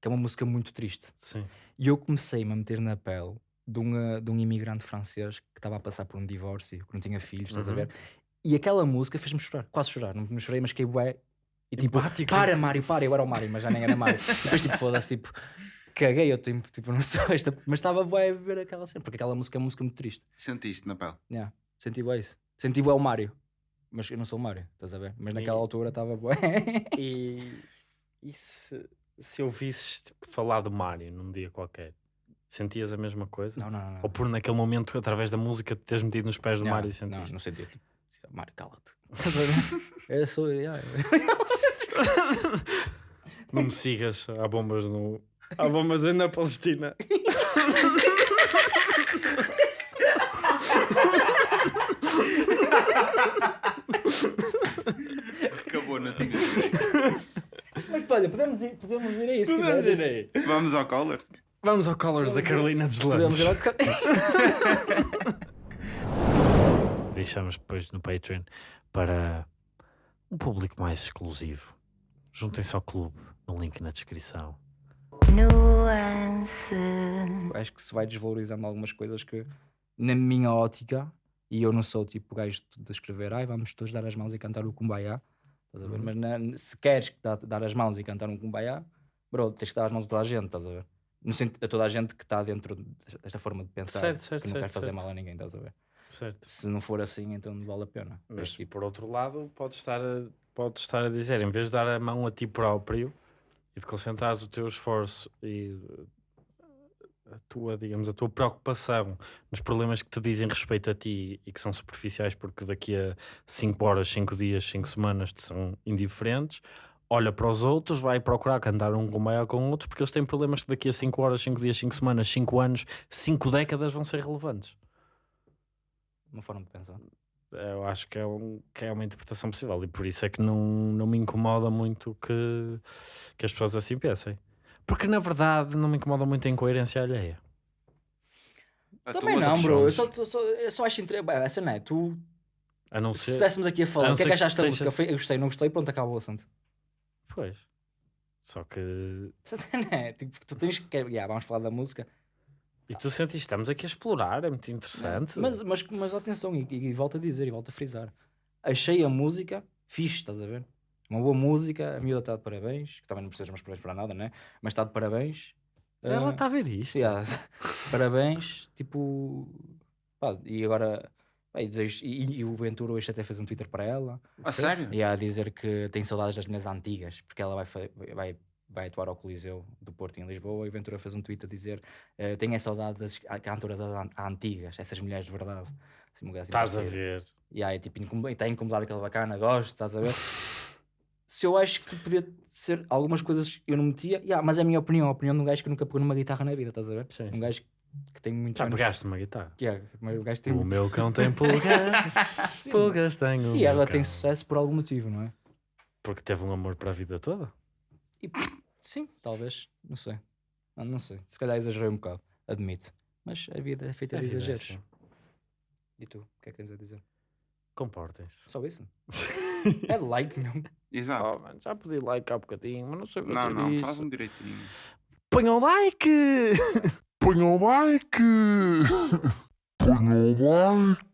Que é uma música muito triste. Sim. E eu comecei-me a meter na pele de um, ah, de um imigrante francês que estava a passar por um divórcio, que não tinha filhos, estás a Uhum. ver? E aquela música fez-me chorar, quase chorar. Não, não chorei, mas fiquei bué. E tipo, Empático. para Mário, para, eu era o Mário, mas já nem era Mário. E *laughs* depois tipo, foda-se, tipo, caguei, eu tipo, tipo não sou esta, mas estava bué a ver aquela cena, porque aquela música é uma música muito triste. Sentiste na pele. Yeah. Senti bué isso. Senti bué o Mário, mas eu não sou o Mário, estás a ver? Mas naquela E- altura estava bué. *laughs* E, e se, se ouvisses tipo, falar do Mário num dia qualquer, sentias a mesma coisa? não, não, não. não. Ou por naquele momento, através da música, te teres metido nos pés do Mário e não, sentiste? não sentia, tipo, Mário, cala-te. Ver? *laughs* Eu sou, yeah. *laughs* Não me sigas, há bombas no. Há bombas aí na Palestina. Acabou na tinha. *laughs* Mas olha, podemos ir, podemos ir a isso. se Podemos quiseres. ir aí. Vamos ao Colors. Vamos ao Colors da Carolina dos Podemos Landes. ir ao... Deixamos depois no Patreon para um público mais exclusivo. Juntem-se ao clube, no link na descrição. Nuance. Acho que se vai desvalorizando algumas coisas que, na minha ótica, e eu não sou tipo o gajo de escrever, ai, vamos todos dar as mãos e cantar o Kumbaya. Estás a ver? Mas na- se queres dar, dar as mãos e cantar um Kumbaya, bro, tens que dar as mãos a toda a gente, estás a ver? No sentido, a toda a gente que está dentro desta- forma de pensar, Certo, certo, que não certo, quer fazer mal a ninguém, estás a ver? Certo. Se não for assim, então não vale a pena. Mas tipo, por outro lado, podes estar, a, podes estar a dizer, em vez de dar a mão a ti próprio e de concentrares o teu esforço e uh, a tua, digamos, a tua preocupação nos problemas que te dizem respeito a ti e que são superficiais porque daqui a 5 horas, 5 dias, 5 semanas te são indiferentes, olha para os outros, vai procurar cantar um com maior com outros porque eles têm problemas que daqui a 5 horas, 5 dias, 5 semanas, 5 anos, 5 décadas vão ser relevantes. Uma forma de pensar. Eu acho que é, um, que é uma interpretação possível e por isso é que não, não me incomoda muito que, que as pessoas assim pensem. Porque na verdade não me incomoda muito a incoerência alheia. A Também não, bro. Eu só, só, eu só acho entre... Bem, essa não é. Tu, A não se ser. estivéssemos aqui a a falar, não o que é que que achaste da esteja- música? Foi- Eu gostei, não gostei, pronto, acaba o assunto. Pois. Só que. *laughs* Não é? Tipo, tu tens que. Yeah, vamos falar da música. E tu sentiste, estamos aqui a explorar, é muito interessante. Mas, mas, mas atenção, e, e volto a dizer, e volto a frisar. Achei a música fixe, estás a ver? Uma boa música, a miúda está de parabéns, que também não precisas mais parabéns para nada, né? Mas está de parabéns. Ela Ah, está a ver isto. yeah, *laughs* parabéns, tipo. pá, e agora. e, desejo- e- e o Ventura hoje até fez um Twitter para ela. A sério? E a dizer que tem saudades das mulheres antigas, porque ela vai, vai, vai atuar ao Coliseu do Porto em Lisboa. E Ventura fez um tweet a dizer: eh, Tenho a saudade das cantoras an- antigas, essas mulheres de verdade. Assim, um Estás a ver. E aí, tipo, está a incomodar aquela bacana, gosto, estás a ver? *laughs* Se eu acho que podia ser algumas coisas eu não metia, yeah, mas é a minha opinião, a opinião de um gajo que nunca pegou numa guitarra na vida, estás a ver? Sim, um sim. gajo que tem muito Já pegaste uma guitarra. Yeah, o gajo tem O meu cão tem *laughs* pulgas. pulgas tenho. E ela tem cão. sucesso por algum motivo, não é? Porque teve um amor para a vida toda. E, sim, talvez, não sei. Não, não sei, se calhar exagerei um bocado, admito. Mas a vida é feita A de é exageros. assim. E tu, o que é que tens a dizer? Comportem-se. Só isso? *laughs* é like, meu. Exato. Oh, mano, já pedi like há bocadinho, mas não sei fazer não, não, isso. faz um direitinho. Ponham like! *laughs* Ponham like! *laughs* Ponham like!